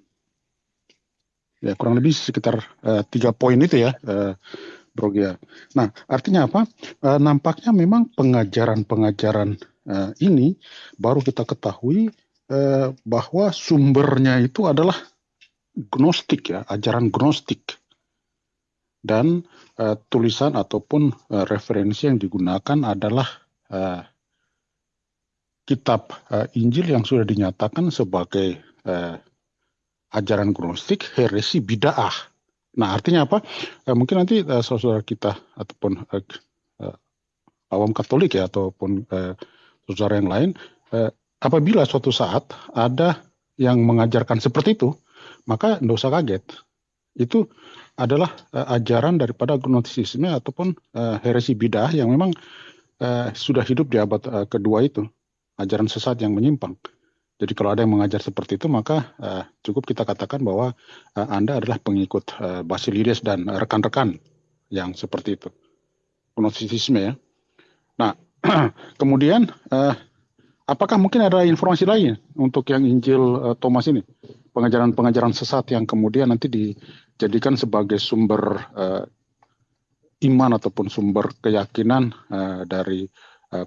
Ya kurang lebih sekitar uh, tiga poin itu ya, uh, Bro Gia. Nah artinya apa? Uh, nampaknya memang pengajaran-pengajaran uh, ini baru kita ketahui bahwa sumbernya itu adalah gnostik ya, ajaran gnostik dan uh, tulisan ataupun uh, referensi yang digunakan adalah uh, kitab uh, Injil yang sudah dinyatakan sebagai uh, ajaran gnostik, heresi bid'ah. Nah, artinya apa? Eh, mungkin nanti uh, saudara kita ataupun uh, uh, awam Katolik ya ataupun uh, saudara yang lain, uh, apabila suatu saat ada yang mengajarkan seperti itu, maka tidak usah kaget. Itu adalah uh, ajaran daripada gnostisisme ataupun uh, heresi bidah yang memang uh, sudah hidup di abad uh, kedua itu, ajaran sesat yang menyimpang. Jadi kalau ada yang mengajar seperti itu maka uh, cukup kita katakan bahwa uh, Anda adalah pengikut uh, Basilides dan rekan-rekan yang seperti itu. Gnostisisme ya. Nah, kemudian uh, apakah mungkin ada informasi lain untuk yang Injil uh, Thomas ini? Pengajaran-pengajaran sesat yang kemudian nanti dijadikan sebagai sumber uh, iman ataupun sumber keyakinan uh, dari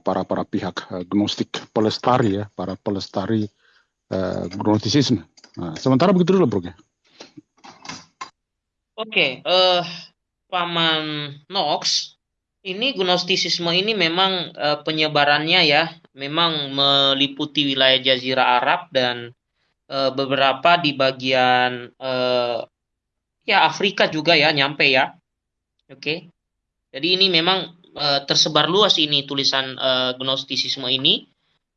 para para pihak gnostik pelestari ya para pelestari uh, gnostisisme. Nah, sementara begitu dulu, Bro. Oke, okay, uh, eh, Paman Knox, ini gnostisisme ini memang uh, penyebarannya ya, memang meliputi wilayah Jazirah Arab dan uh, beberapa di bagian uh, ya Afrika juga ya, nyampe ya. Oke. Okay. Jadi ini memang uh, tersebar luas ini tulisan uh, gnostisisme ini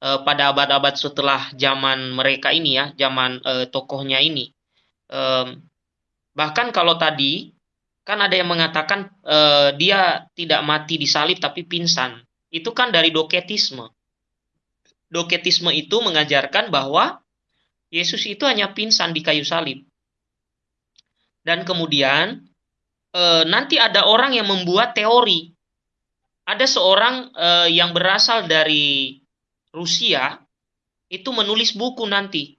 uh, pada abad-abad setelah zaman mereka ini ya, zaman uh, tokohnya ini. Um, bahkan kalau tadi kan ada yang mengatakan uh, dia tidak mati di salib tapi pingsan. Itu kan dari doketisme. Doketisme itu mengajarkan bahwa Yesus itu hanya pingsan di kayu salib. Dan kemudian e, nanti ada orang yang membuat teori. Ada seorang e, yang berasal dari Rusia itu menulis buku nanti.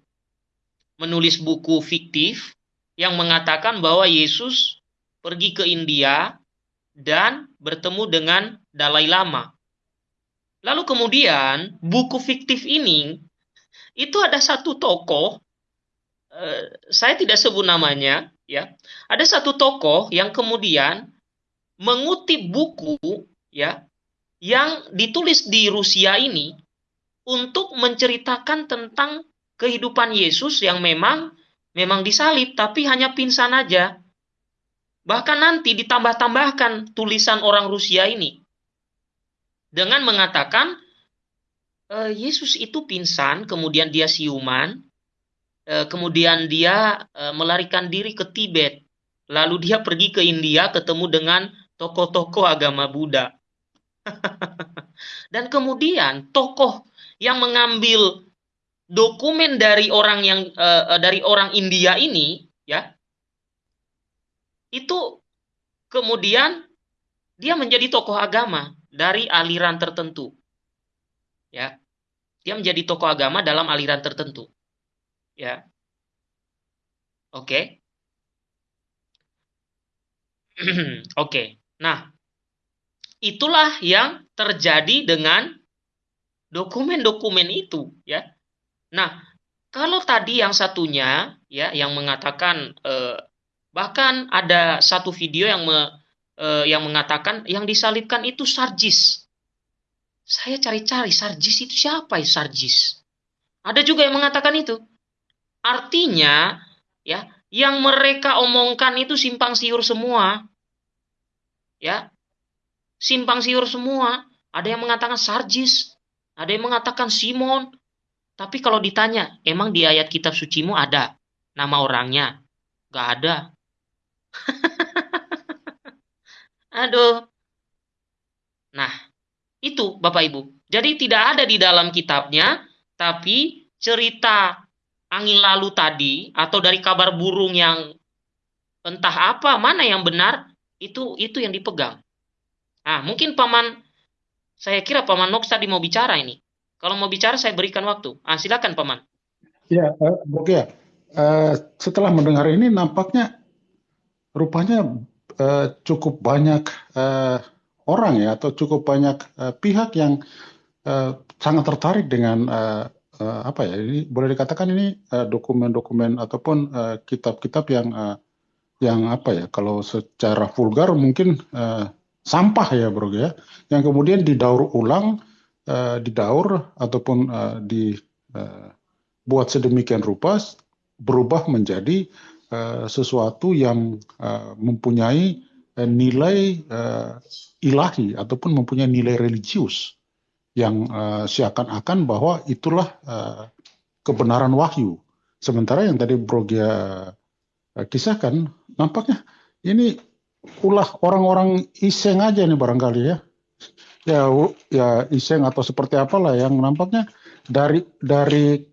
Menulis buku fiktif yang mengatakan bahwa Yesus pergi ke India dan bertemu dengan Dalai Lama. Lalu kemudian buku fiktif ini itu ada satu tokoh eh, saya tidak sebut namanya ya. Ada satu tokoh yang kemudian mengutip buku ya yang ditulis di Rusia ini untuk menceritakan tentang kehidupan Yesus yang memang memang disalib tapi hanya pingsan aja. Bahkan nanti ditambah-tambahkan tulisan orang Rusia ini dengan mengatakan e, Yesus itu pingsan, kemudian dia siuman, e, kemudian dia e, melarikan diri ke Tibet, lalu dia pergi ke India ketemu dengan tokoh-tokoh agama Buddha. Dan kemudian tokoh yang mengambil dokumen dari orang yang dari orang India ini ya itu kemudian dia menjadi tokoh agama dari aliran tertentu ya dia menjadi tokoh agama dalam aliran tertentu ya oke okay. oke okay. nah itulah yang terjadi dengan dokumen-dokumen itu ya. Nah, kalau tadi yang satunya ya yang mengatakan eh, bahkan ada satu video yang me, eh, yang mengatakan yang disalibkan itu Sarjis. Saya cari-cari Sarjis itu siapa ya Sarjis? Ada juga yang mengatakan itu. Artinya ya yang mereka omongkan itu simpang siur semua. Ya. Simpang siur semua. Ada yang mengatakan Sarjis, ada yang mengatakan Simon. Tapi kalau ditanya, emang di ayat kitab sucimu ada nama orangnya? Gak ada. Aduh. Nah, itu Bapak Ibu. Jadi tidak ada di dalam kitabnya, tapi cerita angin lalu tadi atau dari kabar burung yang entah apa mana yang benar itu itu yang dipegang. Nah, mungkin paman saya kira Paman Nox tadi mau bicara ini. Kalau mau bicara saya berikan waktu. Ah, silakan Paman. Ya, uh, Oke. Uh, setelah mendengar ini nampaknya rupanya uh, cukup banyak uh, orang ya atau cukup banyak uh, pihak yang uh, sangat tertarik dengan uh, uh, apa ya ini boleh dikatakan ini dokumen-dokumen uh, ataupun kitab-kitab uh, yang uh, yang apa ya kalau secara vulgar mungkin uh, sampah ya bro ya. Yang kemudian didaur ulang uh, didaur ataupun uh, dibuat uh, sedemikian rupa berubah menjadi uh, sesuatu yang uh, mempunyai nilai uh, ilahi ataupun mempunyai nilai religius yang uh, seakan-akan bahwa itulah uh, kebenaran wahyu. Sementara yang tadi Bro Gia uh, kisahkan, nampaknya ini ulah orang-orang iseng aja nih barangkali ya. Ya, ya iseng atau seperti apalah yang nampaknya dari dari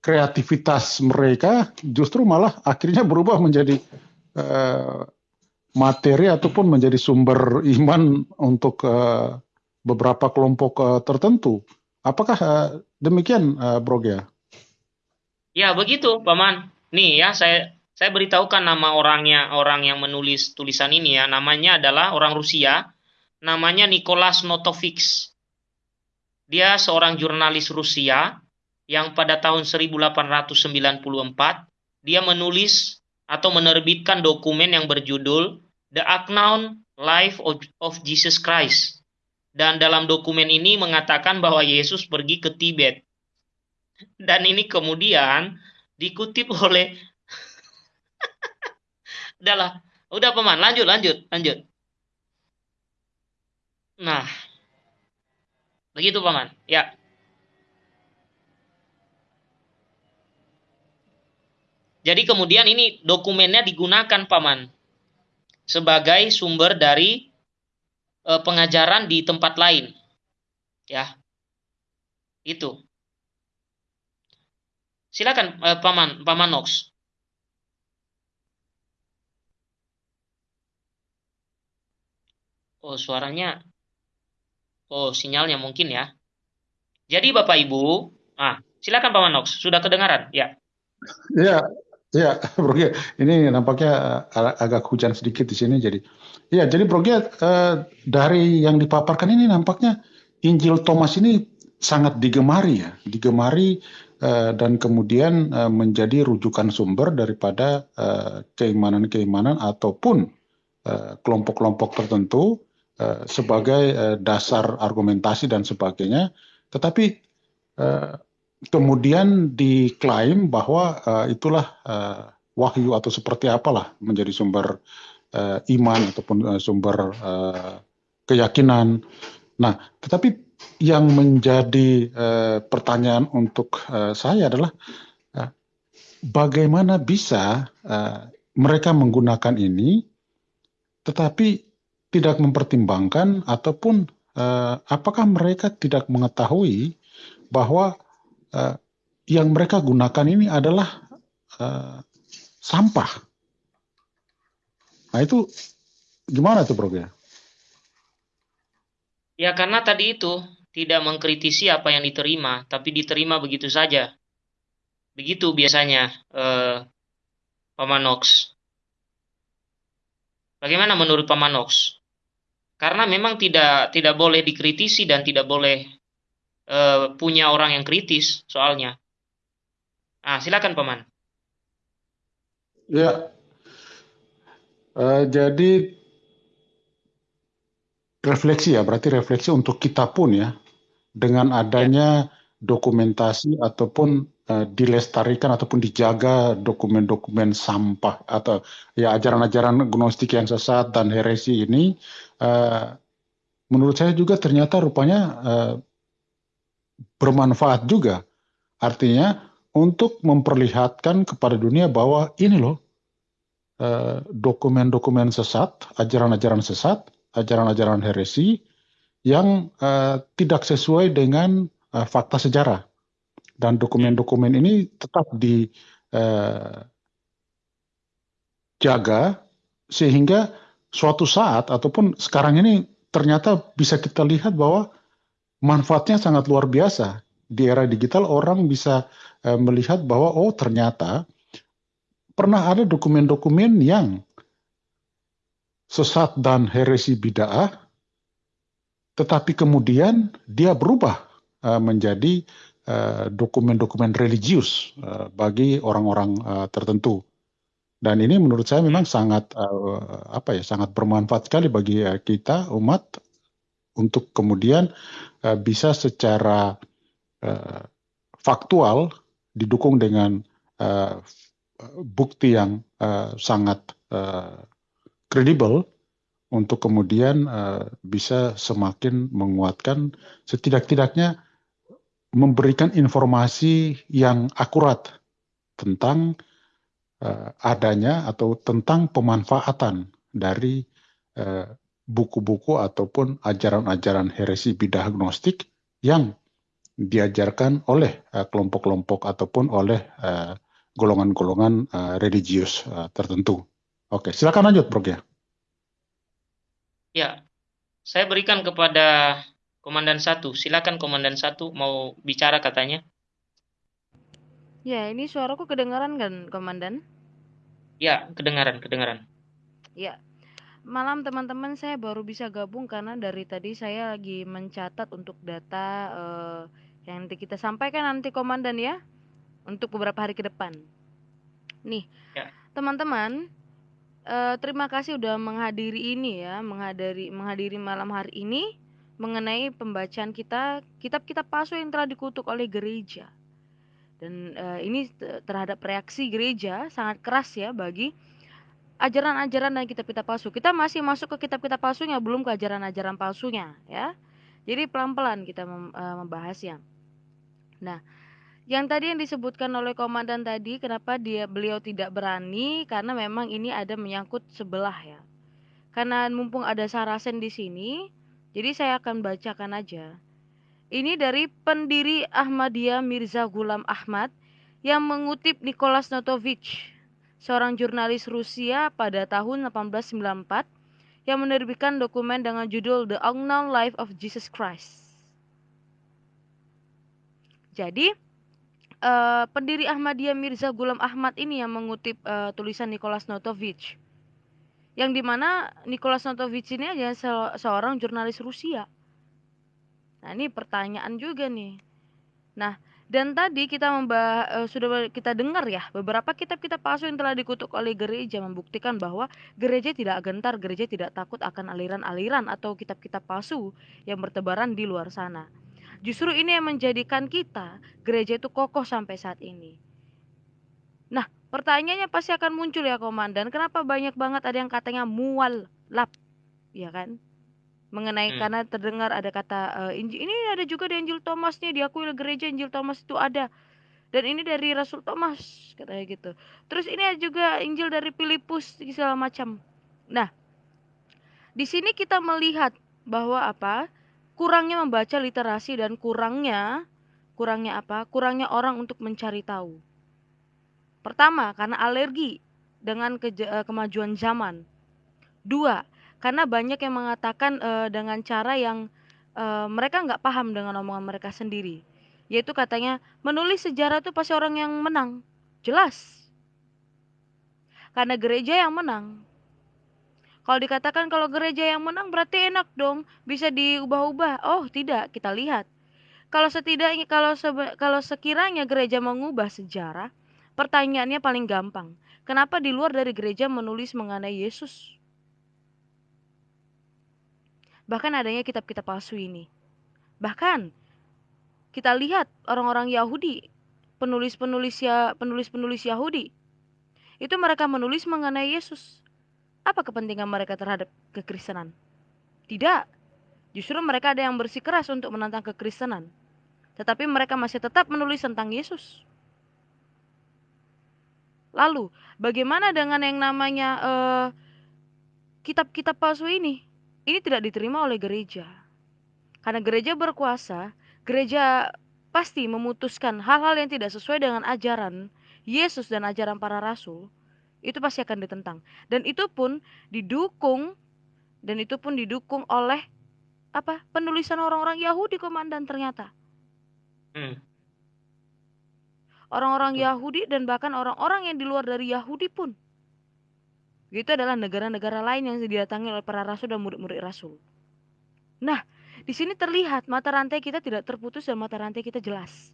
kreativitas mereka justru malah akhirnya berubah menjadi materi ataupun menjadi sumber iman untuk uh, beberapa kelompok uh, tertentu. Apakah uh, demikian, uh, Bro Gia? Ya begitu, Paman. Nih ya, saya saya beritahukan nama orangnya, orang yang menulis tulisan ini ya. Namanya adalah orang Rusia. Namanya Nicholas Notovix. Dia seorang jurnalis Rusia yang pada tahun 1894 dia menulis atau menerbitkan dokumen yang berjudul The Unknown Life of Jesus Christ. Dan dalam dokumen ini mengatakan bahwa Yesus pergi ke Tibet. Dan ini kemudian dikutip oleh Udahlah, udah paman, lanjut, lanjut, lanjut. Nah, begitu paman, ya. Jadi kemudian ini dokumennya digunakan paman sebagai sumber dari e, pengajaran di tempat lain. Ya. Itu. Silakan e, Paman Paman Nox. Oh, suaranya Oh, sinyalnya mungkin ya. Jadi Bapak Ibu, ah, silakan Paman Nox, sudah kedengaran? Ya. Ya, Ya, Bro Gia, ini nampaknya uh, agak hujan sedikit di sini. Jadi, ya, jadi Bro Gia, uh, dari yang dipaparkan ini nampaknya Injil Thomas ini sangat digemari ya, digemari uh, dan kemudian menjadi rujukan sumber daripada keimanan-keimanan ataupun kelompok-kelompok tertentu sebagai dasar argumentasi dan sebagainya. Tetapi kemudian diklaim bahwa uh, itulah uh, wahyu atau seperti apalah menjadi sumber uh, iman ataupun uh, sumber uh, keyakinan. Nah, tetapi yang menjadi uh, pertanyaan untuk uh, saya adalah uh, bagaimana bisa uh, mereka menggunakan ini, tetapi tidak mempertimbangkan ataupun uh, apakah mereka tidak mengetahui bahwa uh, yang mereka gunakan ini adalah uh, sampah. Nah itu gimana tuh Bro ya? Ya karena tadi itu tidak mengkritisi apa yang diterima, tapi diterima begitu saja. Begitu biasanya eh, Paman Nox. Bagaimana menurut Paman Nox? Karena memang tidak tidak boleh dikritisi dan tidak boleh uh, punya orang yang kritis soalnya. Ah, silakan paman. Ya, uh, jadi refleksi ya, berarti refleksi untuk kita pun ya, dengan adanya ya. dokumentasi ataupun uh, dilestarikan ataupun dijaga dokumen-dokumen sampah atau ya ajaran-ajaran gnostik yang sesat dan heresi ini, uh, menurut saya juga ternyata rupanya uh, bermanfaat juga. Artinya untuk memperlihatkan kepada dunia bahwa ini loh eh, dokumen-dokumen sesat, ajaran-ajaran sesat, ajaran-ajaran heresi yang uh, tidak sesuai dengan uh, fakta sejarah. Dan dokumen-dokumen ini tetap dijaga sehingga suatu saat ataupun sekarang ini ternyata bisa kita lihat bahwa manfaatnya sangat luar biasa. Di era digital orang bisa uh, melihat bahwa oh ternyata pernah ada dokumen-dokumen yang sesat dan heresi bid'ah, tetapi kemudian dia berubah uh, menjadi uh, dokumen-dokumen religius bagi orang-orang tertentu. Dan ini menurut saya memang sangat apa ya sangat bermanfaat sekali bagi kita umat untuk kemudian uh, bisa secara uh, faktual didukung dengan uh, bukti yang uh, sangat kredibel uh, untuk kemudian uh, bisa semakin menguatkan setidak-tidaknya memberikan informasi yang akurat tentang uh, adanya atau tentang pemanfaatan dari buku-buku ataupun ajaran-ajaran heresi bidah agnostik yang diajarkan oleh kelompok-kelompok uh, ataupun oleh golongan-golongan uh, religius uh, tertentu. Oke, silakan lanjut, Bro ya. Ya, saya berikan kepada Komandan satu. Silakan Komandan satu mau bicara katanya. Ya, ini suaraku kedengaran kan, Komandan? Ya, kedengaran, kedengaran. Ya. Malam teman-teman, saya baru bisa gabung karena dari tadi saya lagi mencatat untuk data uh, yang nanti kita sampaikan nanti Komandan ya untuk beberapa hari ke depan. Nih, ya. teman-teman, uh, terima kasih udah menghadiri ini ya, menghadiri menghadiri malam hari ini mengenai pembacaan kita kitab-kitab palsu yang telah dikutuk oleh gereja. Dan uh, ini terhadap reaksi gereja sangat keras ya bagi ajaran-ajaran dan kitab-kitab palsu. Kita masih masuk ke kitab-kitab palsunya, belum ke ajaran-ajaran palsunya ya. Jadi pelan-pelan kita uh, membahasnya. Nah, yang tadi yang disebutkan oleh komandan tadi, kenapa dia beliau tidak berani? Karena memang ini ada menyangkut sebelah ya. Karena mumpung ada Sarasen di sini, jadi saya akan bacakan aja. Ini dari pendiri Ahmadiyah Mirza Gulam Ahmad yang mengutip Nicholas Notovich, seorang jurnalis Rusia pada tahun 1894 yang menerbitkan dokumen dengan judul The Unknown Life of Jesus Christ. Jadi, uh, pendiri Ahmadiyah Mirza Gulam Ahmad ini yang mengutip uh, tulisan Nicholas Notovich. Yang di mana Nicholas Notovich ini adalah se seorang jurnalis Rusia. Nah ini pertanyaan juga nih. Nah dan tadi kita membah uh, sudah kita dengar ya beberapa kitab-kitab palsu yang telah dikutuk oleh gereja membuktikan bahwa gereja tidak gentar, gereja tidak takut akan aliran-aliran atau kitab-kitab palsu yang bertebaran di luar sana. Justru ini yang menjadikan kita gereja itu kokoh sampai saat ini. Nah, pertanyaannya pasti akan muncul ya komandan, kenapa banyak banget ada yang katanya mual lap, ya kan? Mengenai hmm. karena terdengar ada kata uh, Injil ini ada juga di Injil Thomas nih diakui oleh gereja Injil Thomas itu ada. Dan ini dari Rasul Thomas katanya gitu. Terus ini ada juga Injil dari Filipus segala macam. Nah, di sini kita melihat bahwa apa? kurangnya membaca literasi dan kurangnya kurangnya apa? Kurangnya orang untuk mencari tahu. Pertama, karena alergi dengan eh, kemajuan zaman. Dua, karena banyak yang mengatakan uh, dengan cara yang uh, mereka nggak paham dengan omongan mereka sendiri. Yaitu katanya menulis sejarah itu pasti orang yang menang. Jelas. Karena gereja yang menang. Kalau dikatakan kalau gereja yang menang berarti enak dong, bisa diubah-ubah. Oh, tidak, kita lihat. Kalau setidaknya kalau sebe, kalau sekiranya gereja mengubah sejarah, pertanyaannya paling gampang. Kenapa di luar dari gereja menulis mengenai Yesus? Bahkan adanya kitab-kitab palsu ini. Bahkan kita lihat orang-orang Yahudi, penulis-penulis ya penulis-penulis Yahudi, itu mereka menulis mengenai Yesus apa kepentingan mereka terhadap kekristenan? Tidak. Justru mereka ada yang bersikeras untuk menantang kekristenan. Tetapi mereka masih tetap menulis tentang Yesus. Lalu, bagaimana dengan yang namanya uh, kitab-kitab palsu ini? Ini tidak diterima oleh gereja. Karena gereja berkuasa, gereja pasti memutuskan hal-hal yang tidak sesuai dengan ajaran Yesus dan ajaran para rasul itu pasti akan ditentang dan itu pun didukung dan itu pun didukung oleh apa penulisan orang-orang Yahudi komandan ternyata hmm. orang-orang. Yahudi dan bahkan orang-orang yang di luar dari Yahudi pun Itu adalah negara-negara lain yang didatangi oleh para rasul dan murid-murid rasul. Nah, di sini terlihat mata rantai kita tidak terputus dan mata rantai kita jelas.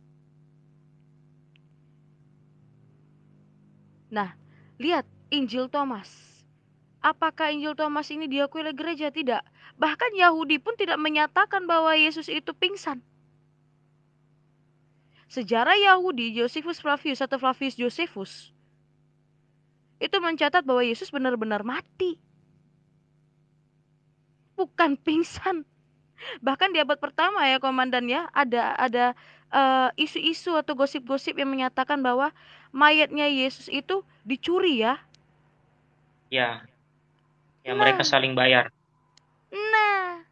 Nah, lihat Injil Thomas. Apakah Injil Thomas ini diakui oleh gereja? Tidak. Bahkan Yahudi pun tidak menyatakan bahwa Yesus itu pingsan. Sejarah Yahudi, Josephus Flavius atau Flavius Josephus, itu mencatat bahwa Yesus benar-benar mati. Bukan pingsan. Bahkan di abad pertama ya komandan ya, ada ada eh, isu-isu uh, atau gosip-gosip yang menyatakan bahwa mayatnya Yesus itu dicuri ya. Ya. Ya nah, mereka saling bayar. Nah,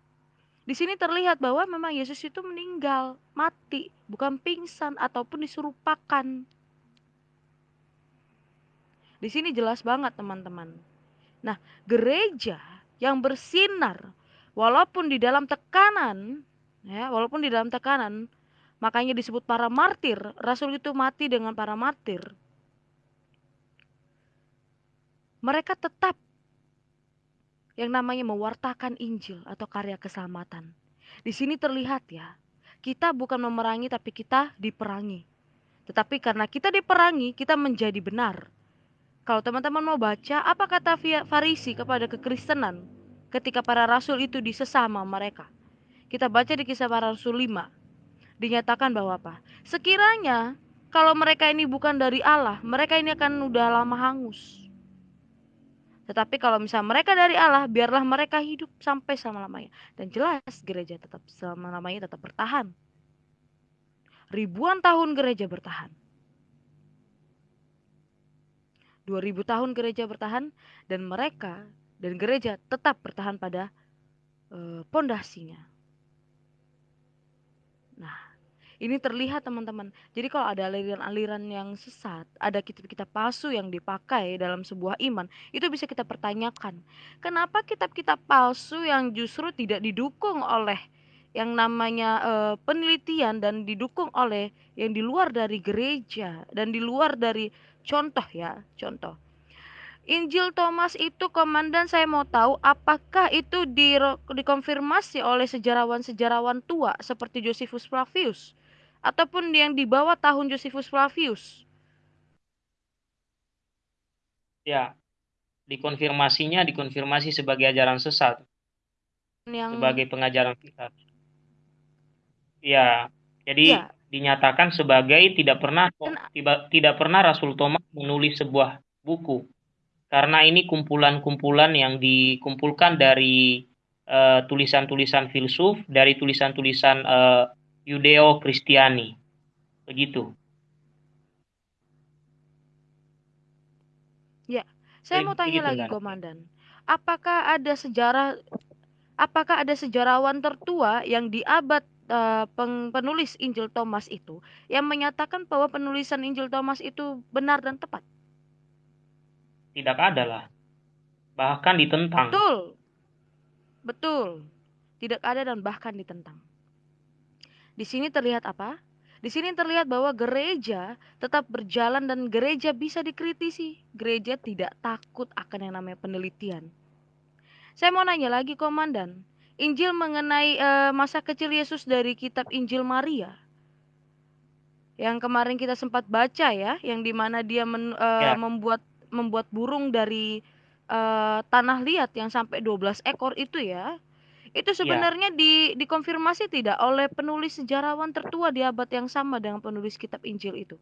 di sini terlihat bahwa memang Yesus itu meninggal, mati, bukan pingsan ataupun disurupakan. Di sini jelas banget teman-teman. Nah, gereja yang bersinar walaupun di dalam tekanan, ya, walaupun di dalam tekanan, makanya disebut para martir. Rasul itu mati dengan para martir. Mereka tetap yang namanya mewartakan Injil atau karya keselamatan. Di sini terlihat ya, kita bukan memerangi tapi kita diperangi. Tetapi karena kita diperangi, kita menjadi benar. Kalau teman-teman mau baca, apa kata Farisi kepada kekristenan ketika para rasul itu disesama mereka? Kita baca di kisah para rasul 5. Dinyatakan bahwa apa? Sekiranya kalau mereka ini bukan dari Allah, mereka ini akan udah lama hangus. Tetapi kalau misalnya mereka dari Allah, biarlah mereka hidup sampai selama-lamanya. Dan jelas gereja tetap selama-lamanya tetap bertahan. Ribuan tahun gereja bertahan. 2000 tahun gereja bertahan dan mereka dan gereja tetap bertahan pada eh, pondasinya. nah, ini terlihat teman-teman. Jadi kalau ada aliran-aliran yang sesat, ada kitab-kitab palsu yang dipakai dalam sebuah iman, itu bisa kita pertanyakan. Kenapa kitab-kitab palsu yang justru tidak didukung oleh yang namanya uh, penelitian dan didukung oleh yang di luar dari gereja dan di luar dari contoh ya, contoh. Injil Thomas itu komandan saya mau tahu apakah itu di, dikonfirmasi oleh sejarawan-sejarawan tua seperti Josephus Flavius ataupun yang di bawah tahun Josephus Flavius. Ya, dikonfirmasinya dikonfirmasi sebagai ajaran sesat. Yang... Sebagai pengajaran sesat. Ya, jadi ya. Dinyatakan sebagai tidak pernah tiba, tidak pernah Rasul Thomas menulis sebuah buku. Karena ini kumpulan-kumpulan yang dikumpulkan dari eh, tulisan-tulisan uh, filsuf, dari tulisan-tulisan uh, Yudeo Kristiani. Begitu. Ya, saya mau tanya lagi kan? komandan. Apakah ada sejarah apakah ada sejarawan tertua yang di abad uh, penulis Injil Thomas itu yang menyatakan bahwa penulisan Injil Thomas itu benar dan tepat? Tidak ada lah. Bahkan ditentang. Betul. Betul. Tidak ada dan bahkan ditentang. Di sini terlihat apa? Di sini terlihat bahwa gereja tetap berjalan dan gereja bisa dikritisi. Gereja tidak takut akan yang namanya penelitian. Saya mau nanya lagi komandan, Injil mengenai e, masa kecil Yesus dari kitab Injil Maria. Yang kemarin kita sempat baca ya, yang di mana dia men, e, ya. membuat membuat burung dari e, tanah liat yang sampai 12 ekor itu ya itu iya. sebenarnya ya. di dikonfirmasi tidak oleh penulis sejarawan tertua di abad yang sama dengan penulis kitab Injil itu,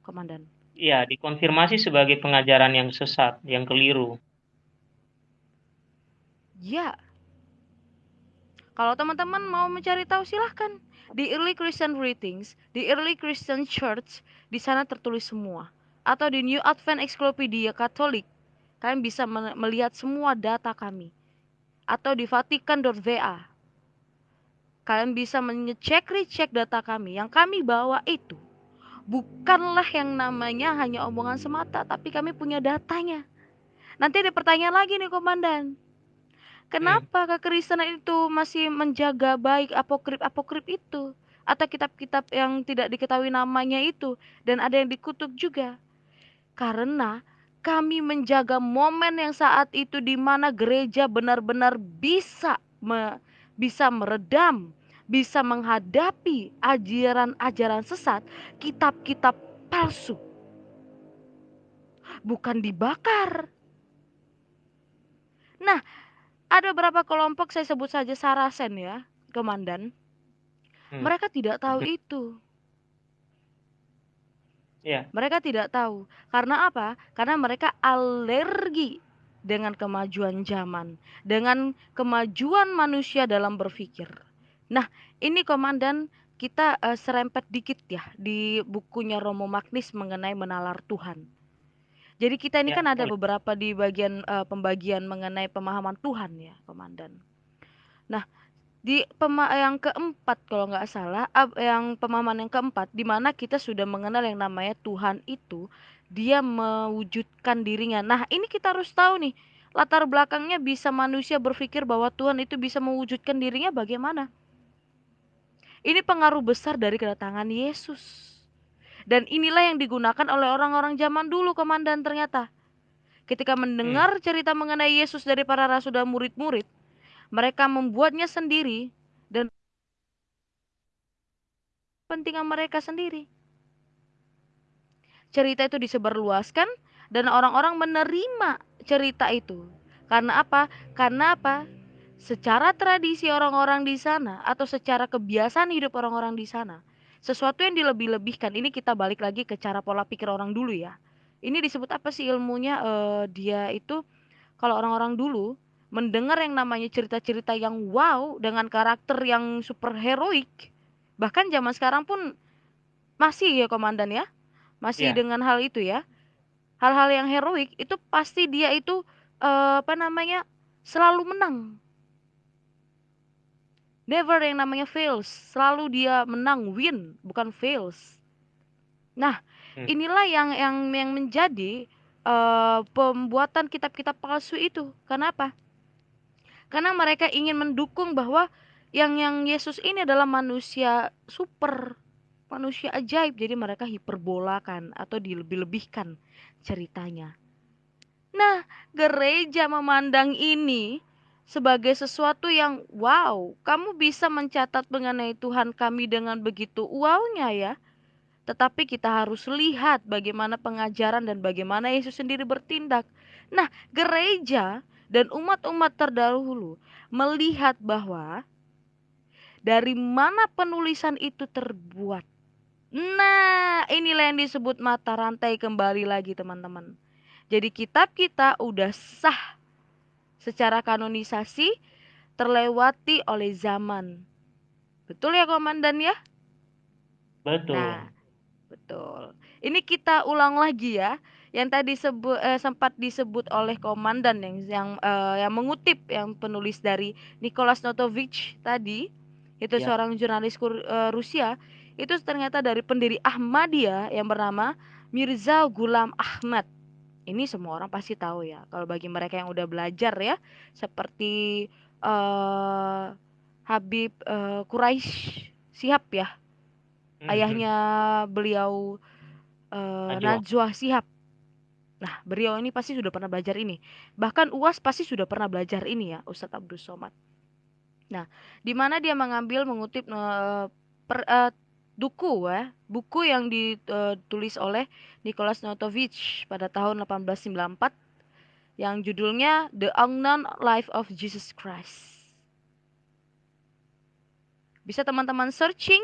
Komandan? Iya, dikonfirmasi sebagai pengajaran yang sesat, yang keliru. Ya. Kalau teman-teman mau mencari tahu silahkan. Di Early Christian Writings, di Early Christian Church, di sana tertulis semua. Atau di New Advent Encyclopedia Katolik, kalian bisa melihat semua data kami atau di vatikan.va. Kalian bisa mengecek recek data kami. Yang kami bawa itu bukanlah yang namanya hanya omongan semata, tapi kami punya datanya. Nanti ada pertanyaan lagi nih komandan. Kenapa hmm. kekristenan itu masih menjaga baik apokrip-apokrip itu? Atau kitab-kitab yang tidak diketahui namanya itu dan ada yang dikutuk juga? Karena kami menjaga momen yang saat itu di mana gereja benar-benar bisa me, bisa meredam, bisa menghadapi ajaran-ajaran sesat, kitab-kitab palsu. Bukan dibakar. Nah, ada beberapa kelompok saya sebut saja Sarasen ya, komandan. Hmm. Mereka tidak tahu itu. Yeah. Mereka tidak tahu. Karena apa? Karena mereka alergi dengan kemajuan zaman, dengan kemajuan manusia dalam berpikir. Nah, ini komandan kita uh, serempet dikit ya di bukunya Romo Magnis mengenai menalar Tuhan. Jadi kita ini ya, kan ada beberapa di bagian uh, pembagian mengenai pemahaman Tuhan ya, komandan. Nah, di pema yang keempat kalau nggak salah yang pemahaman yang keempat di mana kita sudah mengenal yang namanya Tuhan itu dia mewujudkan dirinya. Nah ini kita harus tahu nih latar belakangnya bisa manusia berpikir bahwa Tuhan itu bisa mewujudkan dirinya bagaimana? Ini pengaruh besar dari kedatangan Yesus dan inilah yang digunakan oleh orang-orang zaman dulu komandan ternyata ketika mendengar hmm. cerita mengenai Yesus dari para rasul dan murid-murid mereka membuatnya sendiri dan kepentingan mereka sendiri. Cerita itu disebarluaskan dan orang-orang menerima cerita itu. Karena apa? Karena apa? Secara tradisi orang-orang di sana atau secara kebiasaan hidup orang-orang di sana, sesuatu yang dilebih-lebihkan. Ini kita balik lagi ke cara pola pikir orang dulu ya. Ini disebut apa sih ilmunya? Uh, dia itu kalau orang-orang dulu mendengar yang namanya cerita-cerita yang wow dengan karakter yang super heroik bahkan zaman sekarang pun masih ya komandan ya masih yeah. dengan hal itu ya hal-hal yang heroik itu pasti dia itu uh, apa namanya selalu menang never yang namanya fails selalu dia menang win bukan fails nah hmm. inilah yang yang yang menjadi uh, pembuatan kitab-kitab palsu itu kenapa karena mereka ingin mendukung bahwa yang yang Yesus ini adalah manusia super, manusia ajaib. Jadi mereka hiperbolakan atau dilebih-lebihkan ceritanya. Nah, gereja memandang ini sebagai sesuatu yang wow, kamu bisa mencatat mengenai Tuhan kami dengan begitu wownya ya. Tetapi kita harus lihat bagaimana pengajaran dan bagaimana Yesus sendiri bertindak. Nah, gereja dan umat-umat terdahulu melihat bahwa dari mana penulisan itu terbuat. Nah, inilah yang disebut mata rantai kembali lagi teman-teman. Jadi kitab kita udah sah secara kanonisasi terlewati oleh zaman. Betul ya komandan ya? Betul. Nah, betul. Ini kita ulang lagi ya yang tadi sebut eh, sempat disebut oleh komandan yang yang eh, yang mengutip yang penulis dari Nicholas Notovich tadi itu ya. seorang jurnalis Kur, eh, Rusia itu ternyata dari pendiri Ahmadiyah yang bernama Mirza Gulam Ahmad ini semua orang pasti tahu ya kalau bagi mereka yang udah belajar ya seperti uh, Habib uh, Quraisy Sihab ya mm -hmm. ayahnya beliau uh, Najwa Sihab Nah, beliau ini pasti sudah pernah belajar ini. Bahkan UAS pasti sudah pernah belajar ini ya, Ustadz Abdul Somad. Nah, di mana dia mengambil mengutip uh, per, uh, duku ya, buku yang ditulis oleh Nicholas Notovich pada tahun 1894 yang judulnya The Unknown Life of Jesus Christ. Bisa teman-teman searching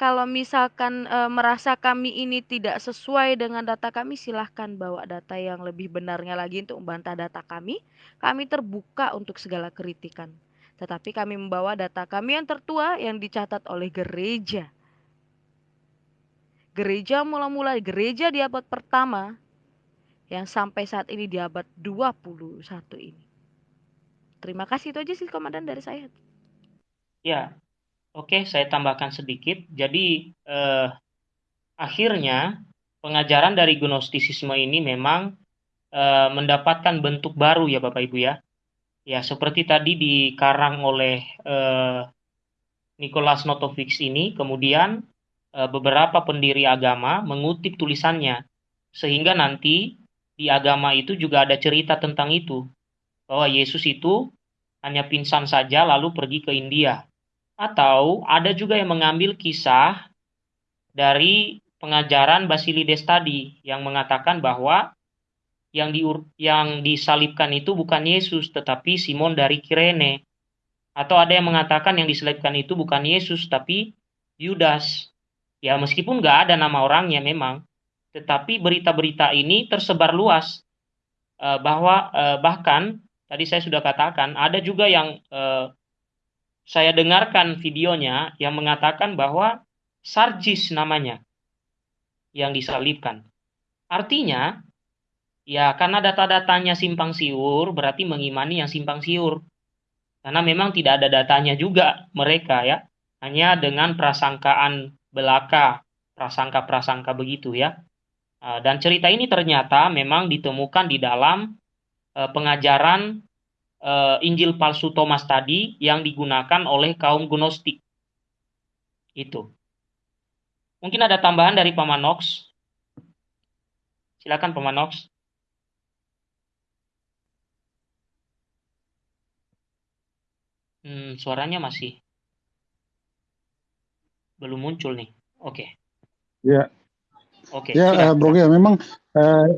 kalau misalkan e, merasa kami ini tidak sesuai dengan data kami, silahkan bawa data yang lebih benarnya lagi untuk membantah data kami. Kami terbuka untuk segala kritikan. Tetapi kami membawa data kami yang tertua yang dicatat oleh gereja. Gereja mula-mula gereja di abad pertama yang sampai saat ini di abad 21 ini. Terima kasih itu aja sih komandan dari saya. Ya, Oke, saya tambahkan sedikit. Jadi eh, akhirnya pengajaran dari gnostisisme ini memang eh, mendapatkan bentuk baru ya Bapak Ibu ya. Ya, seperti tadi dikarang oleh eh, Nicholas Notovix ini, kemudian beberapa pendiri agama mengutip tulisannya sehingga nanti di agama itu juga ada cerita tentang itu. Bahwa Yesus itu hanya pingsan saja lalu pergi ke India. Atau ada juga yang mengambil kisah dari pengajaran Basilides tadi yang mengatakan bahwa yang di yang disalibkan itu bukan Yesus tetapi Simon dari Kirene. Atau ada yang mengatakan yang disalibkan itu bukan Yesus tapi Yudas. Ya meskipun nggak ada nama orangnya memang, tetapi berita-berita ini tersebar luas uh, bahwa uh, bahkan tadi saya sudah katakan ada juga yang uh, saya dengarkan videonya yang mengatakan bahwa Sarjis namanya yang disalibkan. Artinya ya karena data-datanya simpang siur berarti mengimani yang simpang siur. Karena memang tidak ada datanya juga mereka ya. Hanya dengan prasangkaan belaka, prasangka-prasangka begitu ya. Ah, dan cerita ini ternyata memang ditemukan di dalam uh, pengajaran uh, Injil palsu Thomas tadi yang digunakan oleh kaum Gnostik. Itu. Mungkin ada tambahan dari Paman Nox. Silakan Paman Nox. Hmm, suaranya masih belum muncul nih. Oke. Okay. Ya, Oke. Okay, ya, uh, Bro ya memang uh,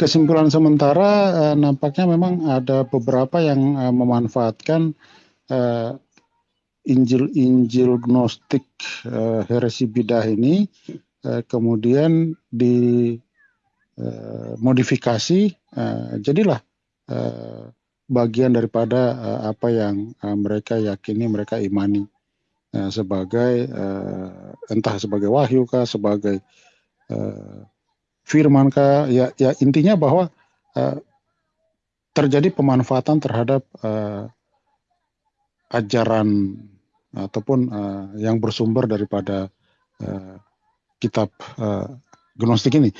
kesimpulan sementara uh, nampaknya memang ada beberapa yang uh, memanfaatkan uh, Injil-Injil Gnostik uh, heresi bidah ini uh, kemudian dimodifikasi uh, jadilah uh, bagian daripada uh, apa yang uh, mereka yakini mereka imani uh, sebagai uh, entah sebagai wahyu kah sebagai uh, firman kah ya ya intinya bahwa uh, terjadi pemanfaatan terhadap uh, ajaran ataupun uh, yang bersumber daripada uh, kitab uh, gnostik ini.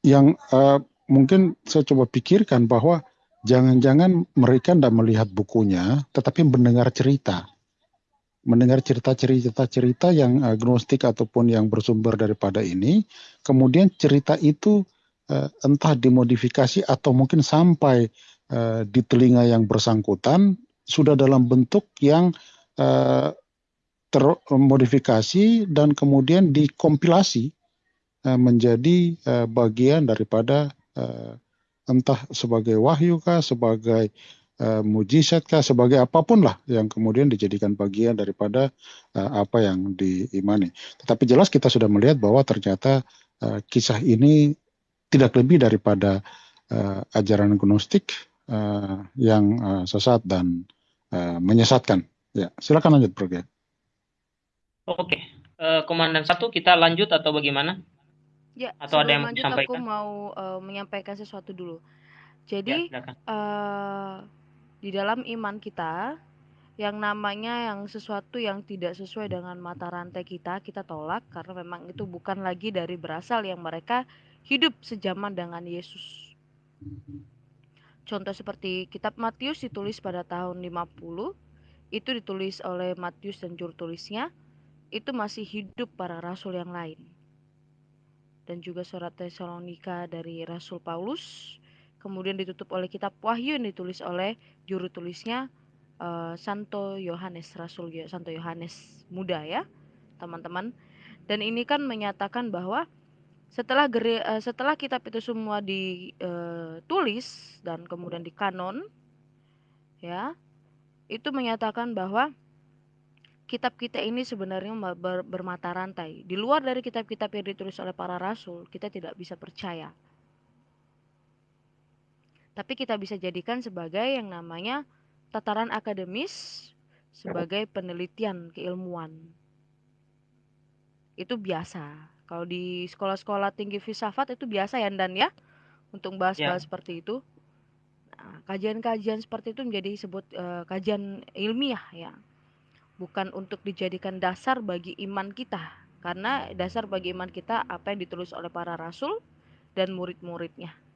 Yang uh, mungkin saya coba pikirkan bahwa jangan-jangan mereka tidak melihat bukunya tetapi mendengar cerita mendengar cerita-cerita-cerita yang agnostik ataupun yang bersumber daripada ini, kemudian cerita itu uh, entah dimodifikasi atau mungkin sampai uh, di telinga yang bersangkutan sudah dalam bentuk yang termodifikasi dan kemudian dikompilasi menjadi bagian daripada entah sebagai wahyu kah, sebagai uh, mujizat kah sebagai apa pun lah yang kemudian dijadikan bagian daripada uh, apa yang diimani. Tetapi jelas kita sudah melihat bahwa ternyata uh, kisah ini tidak lebih daripada uh, ajaran gnostik uh, yang uh, sesat dan uh, menyesatkan. Ya, silakan lanjut, Bro. Oke, uh, Komandan satu kita lanjut atau bagaimana? Ya, atau ada yang lanjut, aku mau uh, menyampaikan sesuatu dulu. Jadi, ya, uh, di dalam iman kita yang namanya yang sesuatu yang tidak sesuai dengan mata rantai kita kita tolak karena memang itu bukan lagi dari berasal yang mereka hidup sejaman dengan Yesus. Contoh seperti kitab Matius ditulis pada tahun 50 itu ditulis oleh Matius dan juru tulisnya itu masih hidup para rasul yang lain. Dan juga surat Tesalonika dari Rasul Paulus kemudian ditutup oleh kitab Wahyu yang ditulis oleh juru tulisnya uh, Santo Yohanes Rasul Santo Yohanes muda ya teman-teman. Dan ini kan menyatakan bahwa setelah gere, uh, setelah kitab itu semua ditulis uh, dan kemudian dikanon ya itu menyatakan bahwa kitab kita ini sebenarnya ber, bermata rantai. Di luar dari kitab-kitab yang ditulis oleh para rasul kita tidak bisa percaya tapi kita bisa jadikan sebagai yang namanya tataran akademis sebagai penelitian keilmuan. Itu biasa. Kalau di sekolah-sekolah tinggi filsafat itu biasa ya Dan ya untuk bahas-bahas ya. seperti itu. Nah, kajian-kajian seperti itu menjadi disebut uh, kajian ilmiah ya. Bukan untuk dijadikan dasar bagi iman kita. Karena dasar bagi iman kita apa yang ditulis oleh para rasul dan murid-muridnya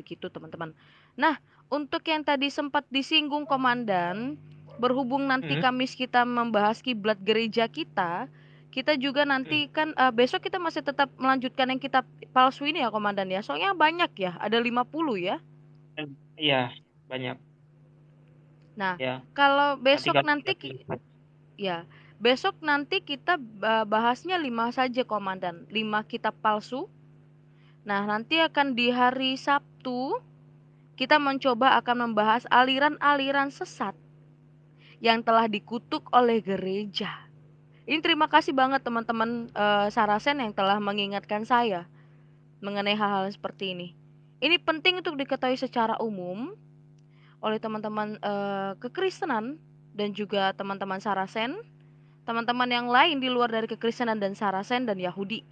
begitu teman-teman. Nah, untuk yang tadi sempat disinggung komandan, berhubung nanti hmm. Kamis kita membahas kiblat gereja kita, kita juga nanti hmm. kan uh, besok kita masih tetap melanjutkan yang kitab palsu ini ya komandan ya. Soalnya banyak ya, ada 50 ya. Iya, banyak. Nah, ya. kalau besok nanti ya, besok nanti kita bahasnya lima saja komandan, lima kitab palsu. Nah, nanti akan di hari Sabtu kita mencoba akan membahas aliran-aliran sesat yang telah dikutuk oleh gereja ini terima kasih banget teman-teman uh, Sarasen yang telah mengingatkan saya mengenai hal-hal seperti ini. Ini penting untuk diketahui secara umum oleh teman-teman uh, kekristenan dan juga teman-teman Sarasen, teman-teman yang lain di luar dari kekristenan dan Sarasen dan Yahudi.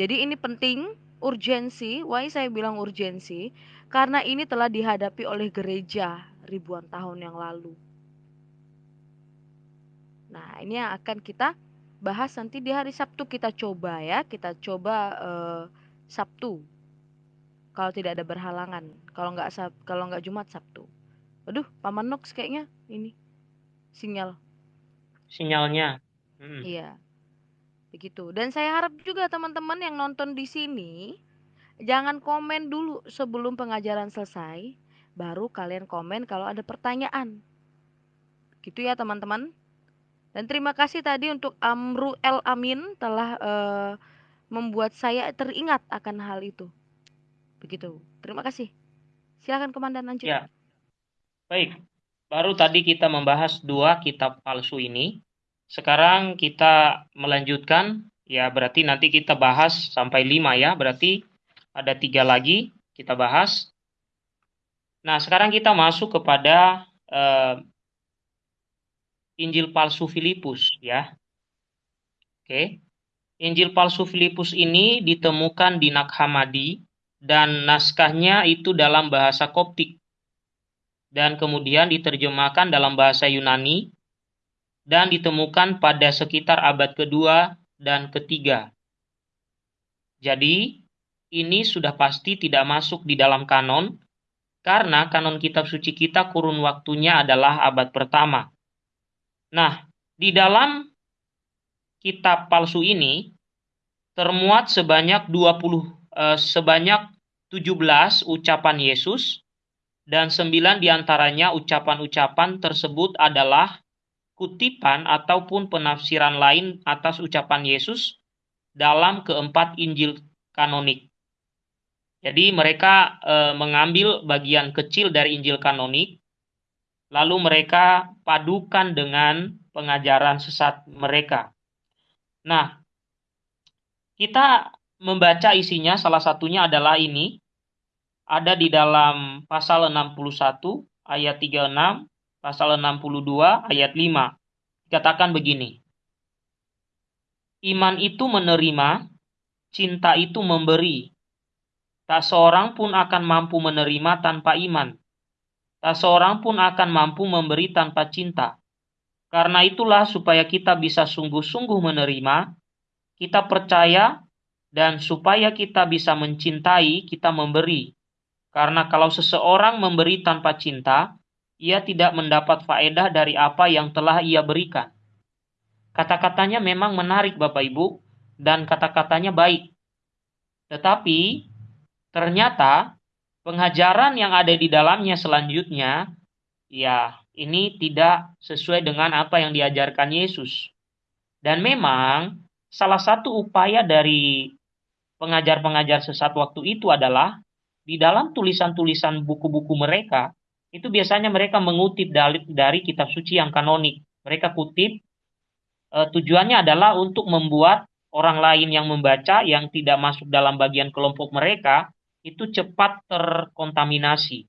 Jadi ini penting, urgensi. Why saya bilang urgensi? Karena ini telah dihadapi oleh gereja ribuan tahun yang lalu. Nah, ini yang akan kita bahas nanti di hari Sabtu kita coba ya, kita coba uh, Sabtu. Kalau tidak ada berhalangan, kalau nggak Sab kalau nggak Jumat Sabtu. Aduh, Paman Nox kayaknya ini sinyal. Sinyalnya. Hmm. Begitu. Dan saya harap juga teman-teman yang nonton di sini jangan komen dulu sebelum pengajaran selesai, baru kalian komen kalau ada pertanyaan. Gitu ya, teman-teman. Dan terima kasih tadi untuk Amru El Amin telah uh, membuat saya teringat akan hal itu. Begitu. Terima kasih. Silakan komandan lanjut. Ya. Baik. Baru tadi kita membahas dua kitab palsu ini. Sekarang kita melanjutkan. Ya berarti nanti kita bahas sampai lima ya. Berarti ada tiga lagi kita bahas. Nah sekarang kita masuk kepada uh, Injil palsu Filipus ya. Oke. Injil palsu Filipus ini ditemukan di Nag Hammadi dan naskahnya itu dalam bahasa Koptik dan kemudian diterjemahkan dalam bahasa Yunani dan ditemukan pada sekitar abad kedua dan ketiga. Jadi, ini sudah pasti tidak masuk di dalam kanon, karena kanon kitab suci kita kurun waktunya adalah abad pertama. Nah, di dalam kitab palsu ini termuat sebanyak 20 eh, sebanyak 17 ucapan Yesus dan sembilan di antaranya ucapan-ucapan tersebut adalah kutipan ataupun penafsiran lain atas ucapan Yesus dalam keempat Injil kanonik. Jadi mereka e, mengambil bagian kecil dari Injil kanonik lalu mereka padukan dengan pengajaran sesat mereka. Nah, kita membaca isinya salah satunya adalah ini ada di dalam pasal 61 ayat 36, pasal 62 ayat 5. Dikatakan begini. Iman itu menerima, cinta itu memberi. Tak seorang pun akan mampu menerima tanpa iman. Tak seorang pun akan mampu memberi tanpa cinta. Karena itulah supaya kita bisa sungguh-sungguh menerima, kita percaya, dan supaya kita bisa mencintai, kita memberi. Karena kalau seseorang memberi tanpa cinta, ia tidak mendapat faedah dari apa yang telah ia berikan. Kata-katanya memang menarik Bapak Ibu, dan kata-katanya baik. Tetapi, ternyata pengajaran yang ada di dalamnya selanjutnya, ya ini tidak sesuai dengan apa yang diajarkan Yesus. Dan memang salah satu upaya dari pengajar-pengajar sesat waktu itu adalah di dalam tulisan-tulisan buku-buku mereka, itu biasanya mereka mengutip dari, dari kitab suci yang kanonik. Mereka kutip, e, tujuannya adalah untuk membuat orang lain yang membaca yang tidak masuk dalam bagian kelompok mereka itu cepat terkontaminasi.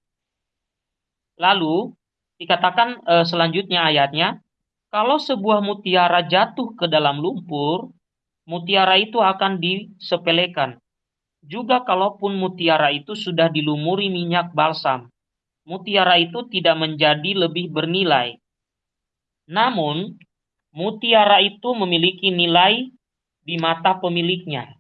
Lalu dikatakan e, selanjutnya ayatnya, kalau sebuah mutiara jatuh ke dalam lumpur, mutiara itu akan disepelekan. Juga kalaupun mutiara itu sudah dilumuri minyak balsam, mutiara itu tidak menjadi lebih bernilai. Namun, mutiara itu memiliki nilai di mata pemiliknya.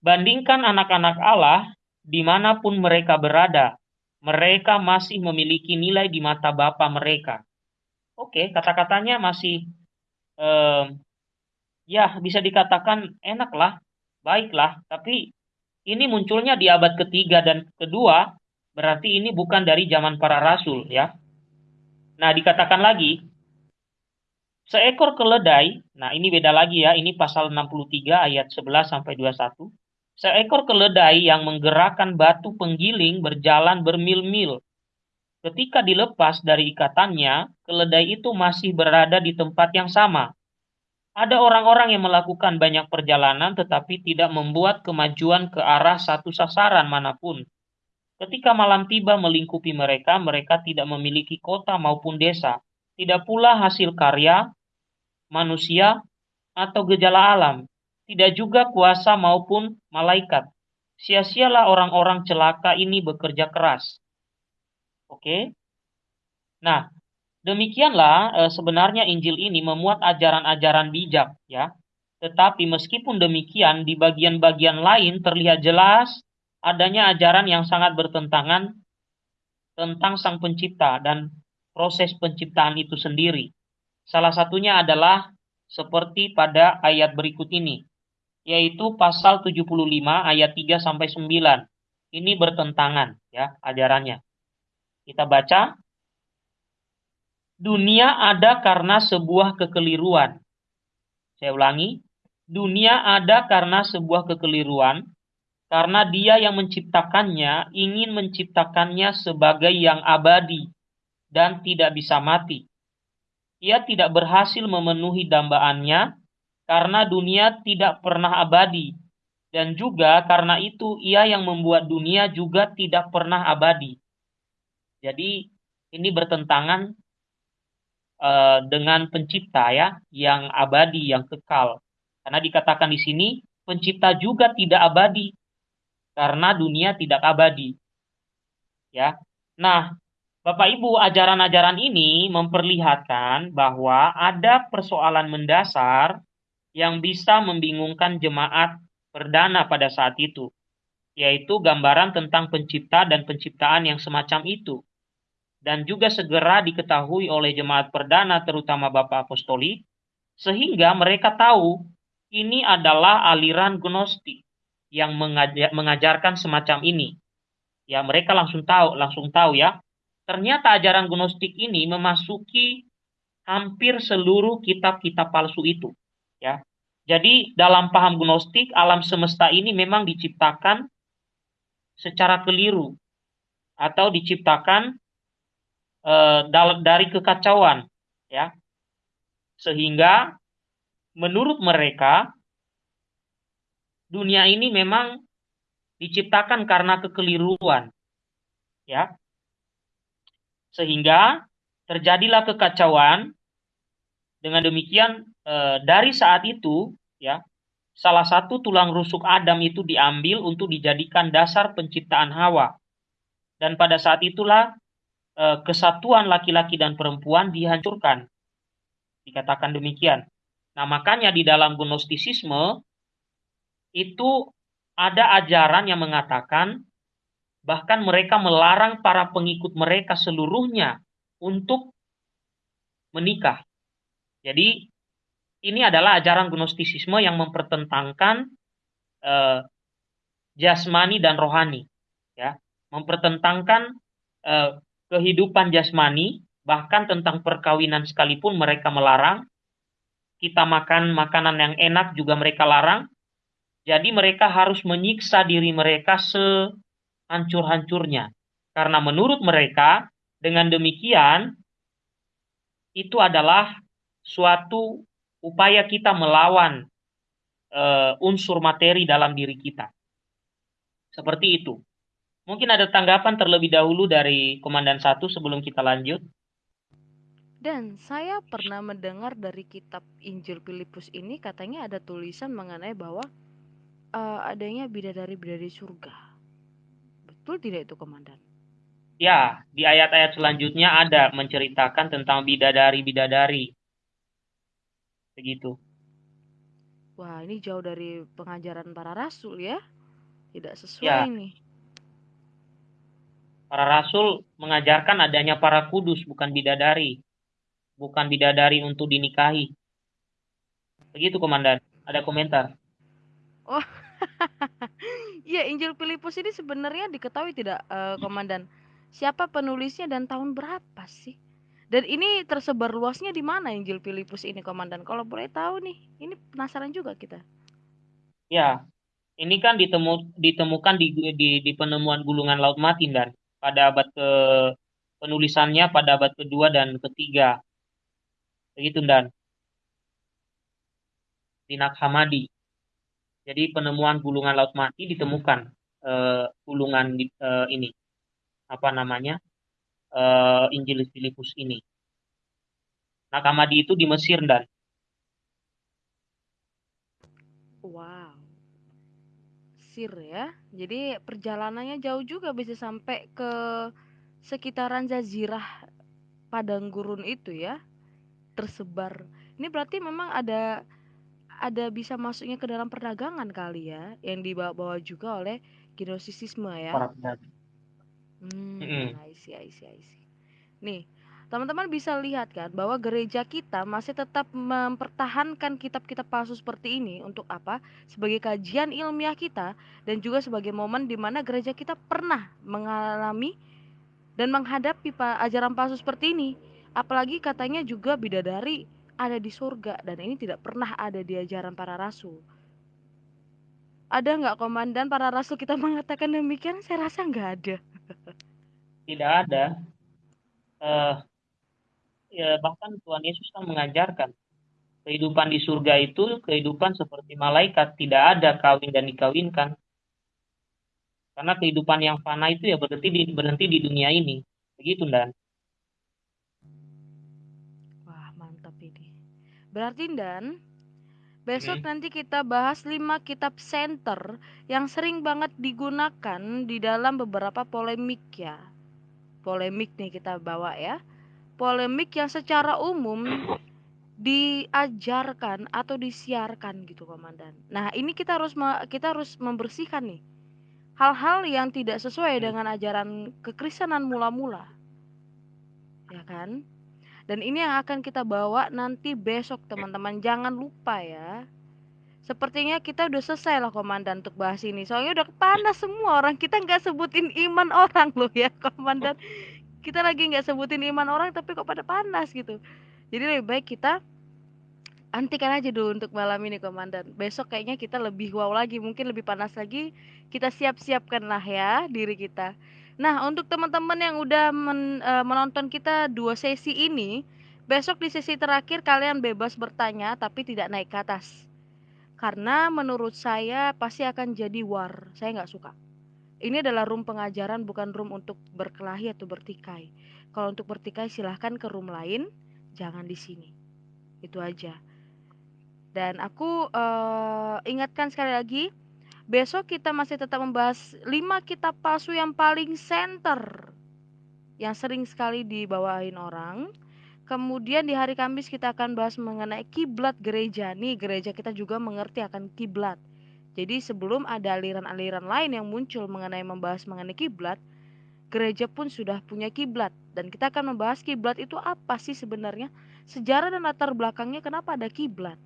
Bandingkan anak-anak Allah di mana pun mereka berada, mereka masih memiliki nilai di mata Bapa mereka. Oke, kata-katanya masih eh, ya bisa dikatakan enaklah, baiklah, tapi ini munculnya di abad ketiga dan kedua, berarti ini bukan dari zaman para rasul ya. Nah, dikatakan lagi, seekor keledai, nah ini beda lagi ya, ini pasal 63 ayat 11 sampai 21. Seekor keledai yang menggerakkan batu penggiling berjalan bermil-mil. Ketika dilepas dari ikatannya, keledai itu masih berada di tempat yang sama. Ada orang-orang yang melakukan banyak perjalanan tetapi tidak membuat kemajuan ke arah satu sasaran mana pun. Ketika malam tiba melingkupi mereka, mereka tidak memiliki kota maupun desa, tidak pula hasil karya manusia atau gejala alam, tidak juga kuasa maupun malaikat. Sia-sialah orang-orang celaka ini bekerja keras. Oke. Nah, demikianlah e, sebenarnya Injil ini memuat ajaran-ajaran bijak ya. Tetapi meskipun demikian di bagian-bagian lain terlihat jelas adanya ajaran yang sangat bertentangan tentang Sang Pencipta dan proses penciptaan itu sendiri. Salah satunya adalah seperti pada ayat berikut ini, yaitu pasal 75 ayat 3 sampai 9. Ini bertentangan ya ajarannya. Kita baca Dunia ada karena sebuah kekeliruan. Saya ulangi, dunia ada karena sebuah kekeliruan karena dia yang menciptakannya ingin menciptakannya sebagai yang abadi dan tidak bisa mati. Ia tidak berhasil memenuhi dambaannya karena dunia tidak pernah abadi dan juga karena itu ia yang membuat dunia juga tidak pernah abadi. Jadi ini bertentangan uh, dengan pencipta ya yang abadi yang kekal. Karena dikatakan di sini pencipta juga tidak abadi karena dunia tidak abadi. Ya. Nah, Bapak Ibu, ajaran-ajaran ini memperlihatkan bahwa ada persoalan mendasar yang bisa membingungkan jemaat perdana pada saat itu, yaitu gambaran tentang pencipta dan penciptaan yang semacam itu. Dan juga segera diketahui oleh jemaat perdana terutama Bapak Apostolik, sehingga mereka tahu ini adalah aliran gnostik yang mengajar, mengajarkan semacam ini. Ya, mereka langsung tahu, langsung tahu ya. Ternyata ajaran gnostik ini memasuki hampir seluruh kitab-kitab palsu itu, ya. Jadi dalam paham gnostik alam semesta ini memang diciptakan secara keliru atau diciptakan e, dari kekacauan, ya. Sehingga menurut mereka dunia ini memang diciptakan karena kekeliruan. Ya. Sehingga terjadilah kekacauan. Dengan demikian e, dari saat itu ya, salah satu tulang rusuk Adam itu diambil untuk dijadikan dasar penciptaan Hawa. Dan pada saat itulah e, kesatuan laki-laki dan perempuan dihancurkan. Dikatakan demikian. Nah, makanya di dalam gnostisisme itu ada ajaran yang mengatakan bahkan mereka melarang para pengikut mereka seluruhnya untuk menikah. Jadi ini adalah ajaran gnostisisme yang mempertentangkan eh, jasmani dan rohani, ya, mempertentangkan eh, kehidupan jasmani, bahkan tentang perkawinan sekalipun mereka melarang. Kita makan makanan yang enak juga mereka larang, jadi mereka harus menyiksa diri mereka sehancur-hancurnya. Karena menurut mereka, dengan demikian, itu adalah suatu upaya kita melawan uh, unsur materi dalam diri kita. Seperti itu. Mungkin ada tanggapan terlebih dahulu dari Komandan Satu sebelum kita lanjut. Dan saya pernah mendengar dari kitab Injil Filipus ini katanya ada tulisan mengenai bahwa uh, adanya bidadari-bidadari surga. Betul tidak itu, Komandan? Ya, di ayat-ayat selanjutnya ada menceritakan tentang bidadari-bidadari. Begitu. Wah, ini jauh dari pengajaran para rasul ya. Tidak sesuai ya. ini. Para rasul mengajarkan adanya para kudus, bukan bidadari. Bukan bidadari untuk dinikahi. Begitu komandan. Ada komentar. Oh, iya Injil Filipus ini sebenarnya diketahui tidak, uh, komandan? Siapa penulisnya dan tahun berapa sih? Dan ini tersebar luasnya di mana Injil Filipus ini, komandan? Kalau boleh tahu nih, ini penasaran juga kita. Ya, ini kan ditemu, ditemukan di, di, di penemuan gulungan Laut Mati dan pada abad ke penulisannya pada abad kedua dan ketiga. Begitu dan di Nakhamadi. Jadi penemuan gulungan laut mati ditemukan uh, gulungan uh, ini apa namanya uh, Injil Filipus ini. Nakhamadi itu di Mesir dan. Wow. Mesir ya. Jadi perjalanannya jauh juga bisa sampai ke sekitaran jazirah padang gurun itu ya. Tersebar. Ini berarti memang ada ada bisa masuknya ke dalam perdagangan kali ya yang dibawa-bawa juga oleh ginosisisme ya. Hmm, mm I see, I see, I see. Nih, teman-teman bisa lihat kan bahwa gereja kita masih tetap mempertahankan kitab-kitab palsu seperti ini untuk apa? Sebagai kajian ilmiah kita dan juga sebagai momen di mana gereja kita pernah mengalami dan menghadapi ajaran palsu seperti ini. Apalagi katanya juga bidadari ada di surga dan ini tidak pernah ada di ajaran para rasul. Ada nggak komandan para rasul kita mengatakan demikian? Saya rasa nggak ada. Tidak ada. Uh, ya bahkan Tuhan Yesus kan mengajarkan kehidupan di surga itu kehidupan seperti malaikat, tidak ada kawin dan dikawinkan. Karena kehidupan yang fana itu ya berhenti di, berhenti di dunia ini. Begitu, Dan. Berarti dan besok hmm. nanti kita bahas 5 kitab center yang sering banget digunakan di dalam beberapa polemik ya. Polemik nih kita bawa ya. Polemik yang secara umum diajarkan atau disiarkan gitu komandan. Nah, ini kita harus kita harus membersihkan nih hal-hal yang tidak sesuai hmm. dengan ajaran kekristenan mula-mula. Ya kan? Dan ini yang akan kita bawa nanti besok teman-teman. Jangan lupa ya. Sepertinya kita udah selesai lah komandan untuk bahas ini. Soalnya udah panas semua orang. Kita nggak sebutin iman orang loh ya komandan. Kita lagi nggak sebutin iman orang tapi kok pada panas gitu. Jadi lebih baik kita antikan aja dulu untuk malam ini komandan. Besok kayaknya kita lebih wow lagi, mungkin lebih panas lagi. Kita siap-siapkan lah ya diri kita. Nah, untuk teman-teman yang udah men, uh, menonton kita dua sesi ini, besok di sesi terakhir kalian bebas bertanya tapi tidak naik ke atas. Karena menurut saya pasti akan jadi war. Saya nggak suka. Ini adalah room pengajaran bukan room untuk berkelahi atau bertikai. Kalau untuk bertikai silahkan ke room lain, jangan di sini. Itu aja. Dan aku uh, ingatkan sekali lagi, Besok kita masih tetap membahas 5 kitab palsu yang paling center yang sering sekali dibawain orang. Kemudian di hari Kamis kita akan bahas mengenai kiblat gereja. Nih gereja kita juga mengerti akan kiblat. Jadi sebelum ada aliran-aliran lain yang muncul mengenai membahas mengenai kiblat, gereja pun sudah punya kiblat dan kita akan membahas kiblat itu apa sih sebenarnya? Sejarah dan latar belakangnya kenapa ada kiblat.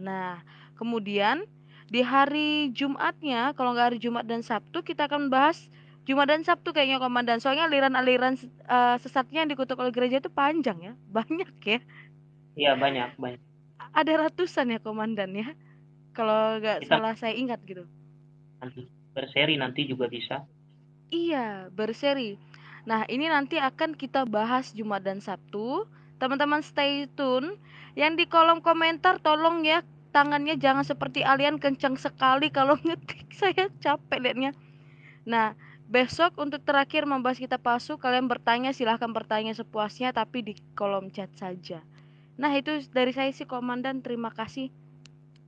Nah, kemudian di hari Jumatnya kalau nggak hari Jumat dan Sabtu kita akan bahas Jumat dan Sabtu kayaknya komandan. Soalnya aliran-aliran uh, sesatnya yang dikutuk oleh gereja itu panjang ya banyak ya. Iya banyak banyak. Ada ratusan ya komandan ya kalau nggak salah saya ingat gitu. Nanti berseri nanti juga bisa. Iya berseri. Nah ini nanti akan kita bahas Jumat dan Sabtu. Teman-teman stay tune. Yang di kolom komentar tolong ya tangannya jangan seperti alien kencang sekali. Kalau ngetik saya capek liatnya. Nah besok untuk terakhir membahas kita palsu kalian bertanya silahkan bertanya sepuasnya tapi di kolom chat saja. Nah itu dari saya sih komandan. Terima kasih.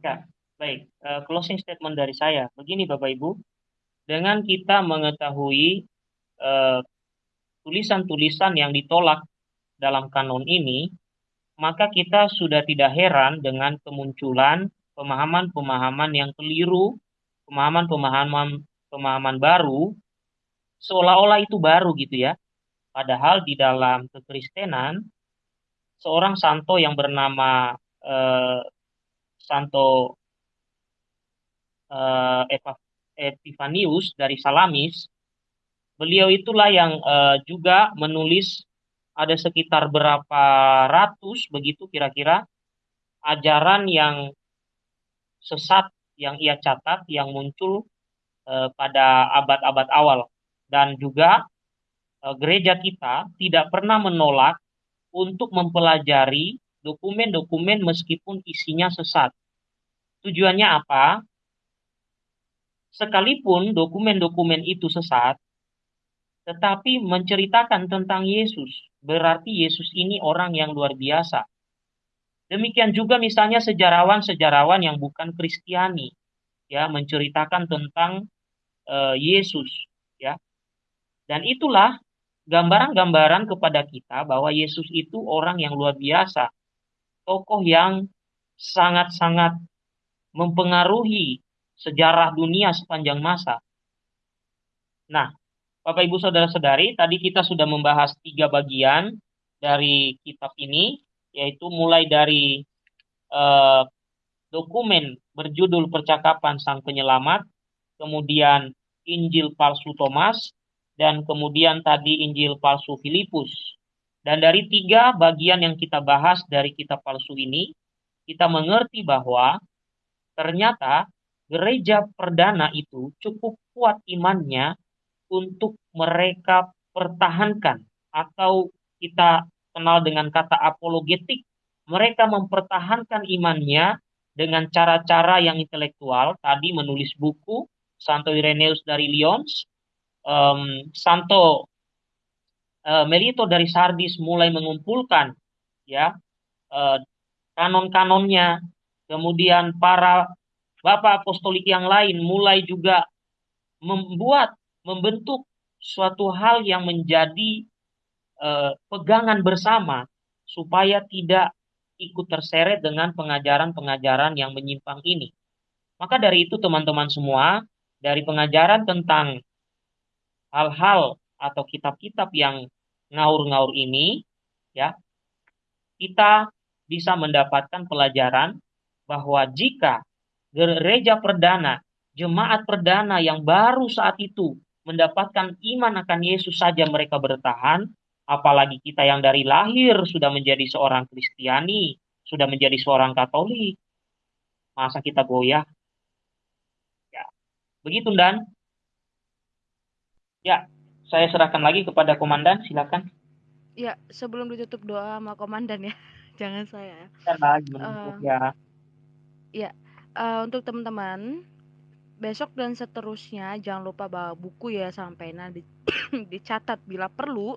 Ya baik. Uh, closing statement dari saya. Begini bapak ibu. Dengan kita mengetahui eh, tulisan-tulisan yang ditolak dalam kanon ini maka kita sudah tidak heran dengan kemunculan pemahaman-pemahaman yang keliru, pemahaman-pemahaman pemahaman baru, seolah-olah itu baru gitu ya. Padahal di dalam kekristenan, seorang santo yang bernama eh, Santo uh, Epifanius dari Salamis, beliau itulah yang uh, juga menulis ada sekitar berapa ratus begitu kira-kira ajaran yang sesat yang ia catat yang muncul uh, pada abad-abad awal dan juga uh, gereja kita tidak pernah menolak untuk mempelajari dokumen-dokumen meskipun isinya sesat. Tujuannya apa? Sekalipun dokumen-dokumen itu sesat, tetapi menceritakan tentang Yesus. Berarti Yesus ini orang yang luar biasa. Demikian juga misalnya sejarawan-sejarawan yang bukan Kristiani, ya menceritakan tentang uh, Yesus, ya. Dan itulah gambaran-gambaran kepada kita bahwa Yesus itu orang yang luar biasa, tokoh yang sangat-sangat mempengaruhi sejarah dunia sepanjang masa. Nah, Bapak Ibu Saudara-saudari, tadi kita sudah membahas tiga bagian dari kitab ini, yaitu mulai dari eh, dokumen berjudul Percakapan Sang Penyelamat, kemudian Injil palsu Thomas, dan kemudian tadi Injil palsu Filipus. Dan dari tiga bagian yang kita bahas dari kitab palsu ini, kita mengerti bahwa ternyata gereja perdana itu cukup kuat imannya untuk mereka pertahankan atau kita kenal dengan kata apologetik, mereka mempertahankan imannya dengan cara-cara yang intelektual, tadi menulis buku, Santo Irenaeus dari Lyons, um, Santo uh, Melito dari Sardis mulai mengumpulkan ya uh, kanon-kanonnya, kemudian para bapak apostolik yang lain mulai juga membuat membentuk suatu hal yang menjadi uh, pegangan bersama supaya tidak ikut terseret dengan pengajaran-pengajaran yang menyimpang ini. Maka dari itu teman-teman semua, dari pengajaran tentang hal-hal atau kitab-kitab yang ngaur-ngaur ini, ya, kita bisa mendapatkan pelajaran bahwa jika gereja perdana, jemaat perdana yang baru saat itu mendapatkan iman akan Yesus saja mereka bertahan, apalagi kita yang dari lahir sudah menjadi seorang Kristiani, sudah menjadi seorang Katolik, masa kita goyah? Ya, begitu dan Ya, saya serahkan lagi kepada komandan, silakan. Ya, sebelum ditutup doa sama komandan ya, jangan saya. uh, ya. Ya, uh, untuk teman-teman, besok dan seterusnya jangan lupa bawa buku ya sampai nanti dicatat bila perlu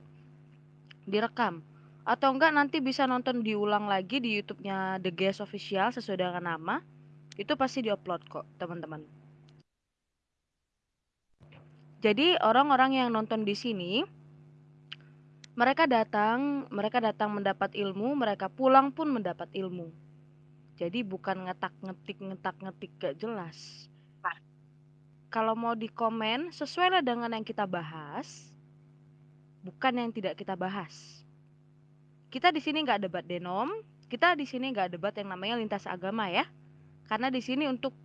direkam atau enggak nanti bisa nonton diulang lagi di YouTube-nya The Guest Official sesuai dengan nama itu pasti diupload kok teman-teman jadi orang-orang yang nonton di sini mereka datang, mereka datang mendapat ilmu, mereka pulang pun mendapat ilmu. Jadi bukan ngetak-ngetik ngetak-ngetik gak jelas. Kalau mau di komen sesuai dengan yang kita bahas, bukan yang tidak kita bahas. Kita di sini nggak debat denom, kita di sini nggak debat yang namanya lintas agama ya, karena di sini untuk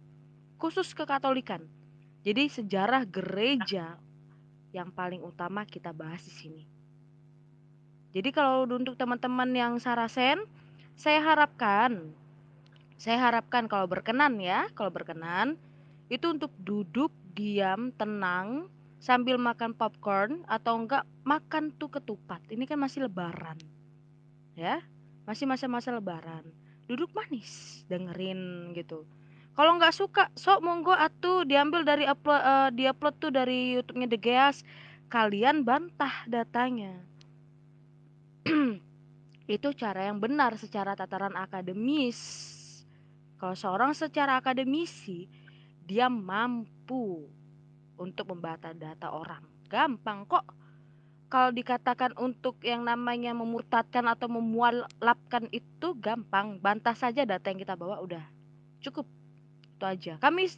khusus kekatolikan. Jadi sejarah gereja yang paling utama kita bahas di sini. Jadi kalau untuk teman-teman yang Sarasen, saya harapkan saya harapkan kalau berkenan ya, kalau berkenan itu untuk duduk diam, tenang sambil makan popcorn atau enggak makan tuh ketupat. Ini kan masih lebaran. Ya, masih masa-masa lebaran. Duduk manis, dengerin gitu kalau nggak suka sok monggo atuh diambil dari upload uh, diupload tuh dari YouTube-nya The Geas kalian bantah datanya itu cara yang benar secara tataran akademis kalau seorang secara akademisi dia mampu untuk membantah data orang. Gampang kok. Kalau dikatakan untuk yang namanya memurtadkan atau memualapkan itu gampang. Bantah saja data yang kita bawa udah. Cukup. Itu aja. Kami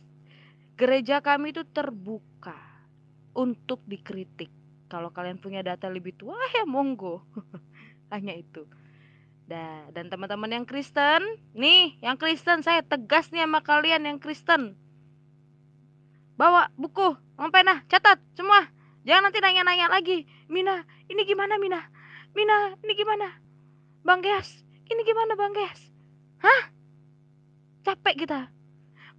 gereja kami itu terbuka untuk dikritik. Kalau kalian punya data lebih tua ya monggo. Hanya itu. Dan teman-teman yang Kristen, nih, yang Kristen saya tegas nih sama kalian yang Kristen. Bawa buku, pena, catat semua. Jangan nanti nanya-nanya lagi. Mina, ini gimana Mina? Mina, ini gimana? Bang Geas, ini gimana Bang Geas? Hah? Capek kita.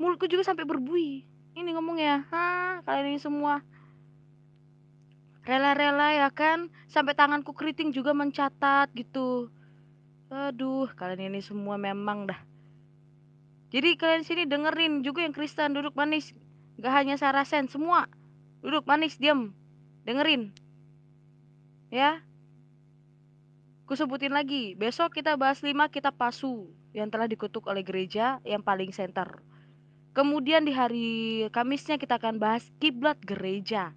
Mulutku juga sampai berbuih. Ini ngomongnya, hah? Kalian ini semua rela-rela ya kan? Sampai tanganku keriting juga mencatat gitu Aduh, kalian ini semua memang dah. Jadi kalian sini dengerin juga yang Kristen duduk manis. Gak hanya Sarasen, semua. Duduk manis, diam. Dengerin. Ya. Ku sebutin lagi, besok kita bahas lima kitab pasu yang telah dikutuk oleh gereja yang paling center. Kemudian di hari Kamisnya kita akan bahas kiblat gereja.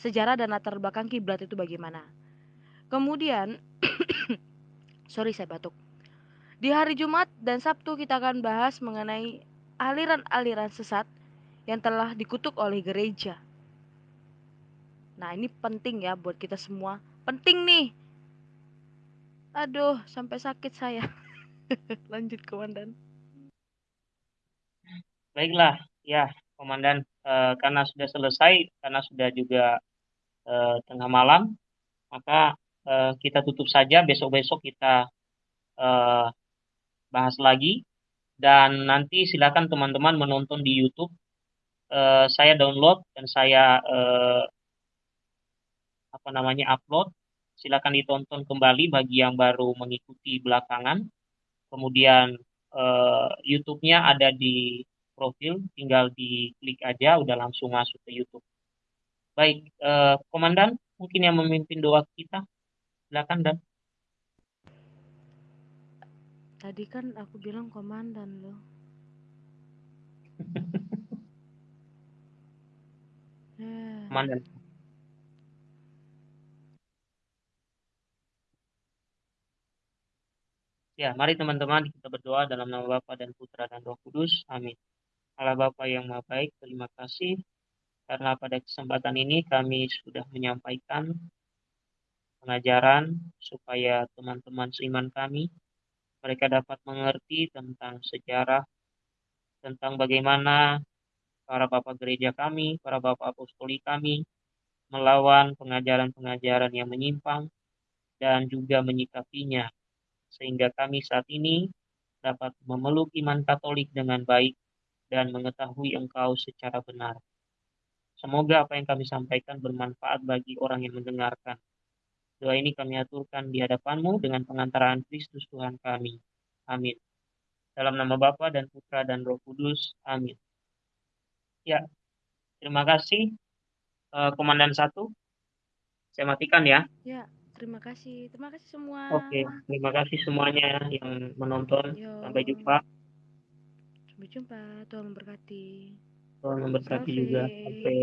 Sejarah dan latar belakang kiblat itu bagaimana. Kemudian Sorry saya batuk. Di hari Jumat dan Sabtu kita akan bahas mengenai aliran-aliran sesat yang telah dikutuk oleh gereja. Nah, ini penting ya buat kita semua. Penting nih. Aduh, sampai sakit saya. Lanjut, Komandan. Baiklah, ya, Komandan. E, karena sudah selesai, karena sudah juga e, tengah malam, maka uh, kita tutup saja. Besok-besok kita uh, bahas lagi. Dan nanti silakan teman-teman menonton di YouTube. Uh, saya download dan saya uh, apa namanya upload. Silakan ditonton kembali bagi yang baru mengikuti belakangan. Kemudian uh, YouTube-nya ada di profil, tinggal diklik aja, udah langsung masuk ke YouTube. Baik, uh, Komandan, mungkin yang memimpin doa kita. Silakan Dan. Tadi kan aku bilang komandan loh. Komandan. Ya, mari teman-teman kita berdoa dalam nama Bapa dan Putra dan Roh Kudus. Amin. Allah Bapa yang Maha Baik, terima kasih karena pada kesempatan ini kami sudah menyampaikan pengajaran supaya teman-teman seiman kami mereka dapat mengerti tentang sejarah tentang bagaimana para bapak gereja kami, para bapak apostoli kami melawan pengajaran-pengajaran yang menyimpang dan juga menyikapinya sehingga kami saat ini dapat memeluk iman Katolik dengan baik dan mengetahui Engkau secara benar. Semoga apa yang kami sampaikan bermanfaat bagi orang yang mendengarkan Doa ini kami aturkan di hadapanmu dengan pengantaraan Kristus Tuhan kami. Amin. Dalam nama Bapa dan Putra dan Roh Kudus. Amin. Ya, terima kasih uh, Komandan satu. Saya matikan ya. Ya, terima kasih. Terima kasih semua. Oke, terima kasih semuanya yang menonton. Yo. Sampai jumpa. Sampai jumpa. Tuhan memberkati. Tuhan memberkati juga. Sampai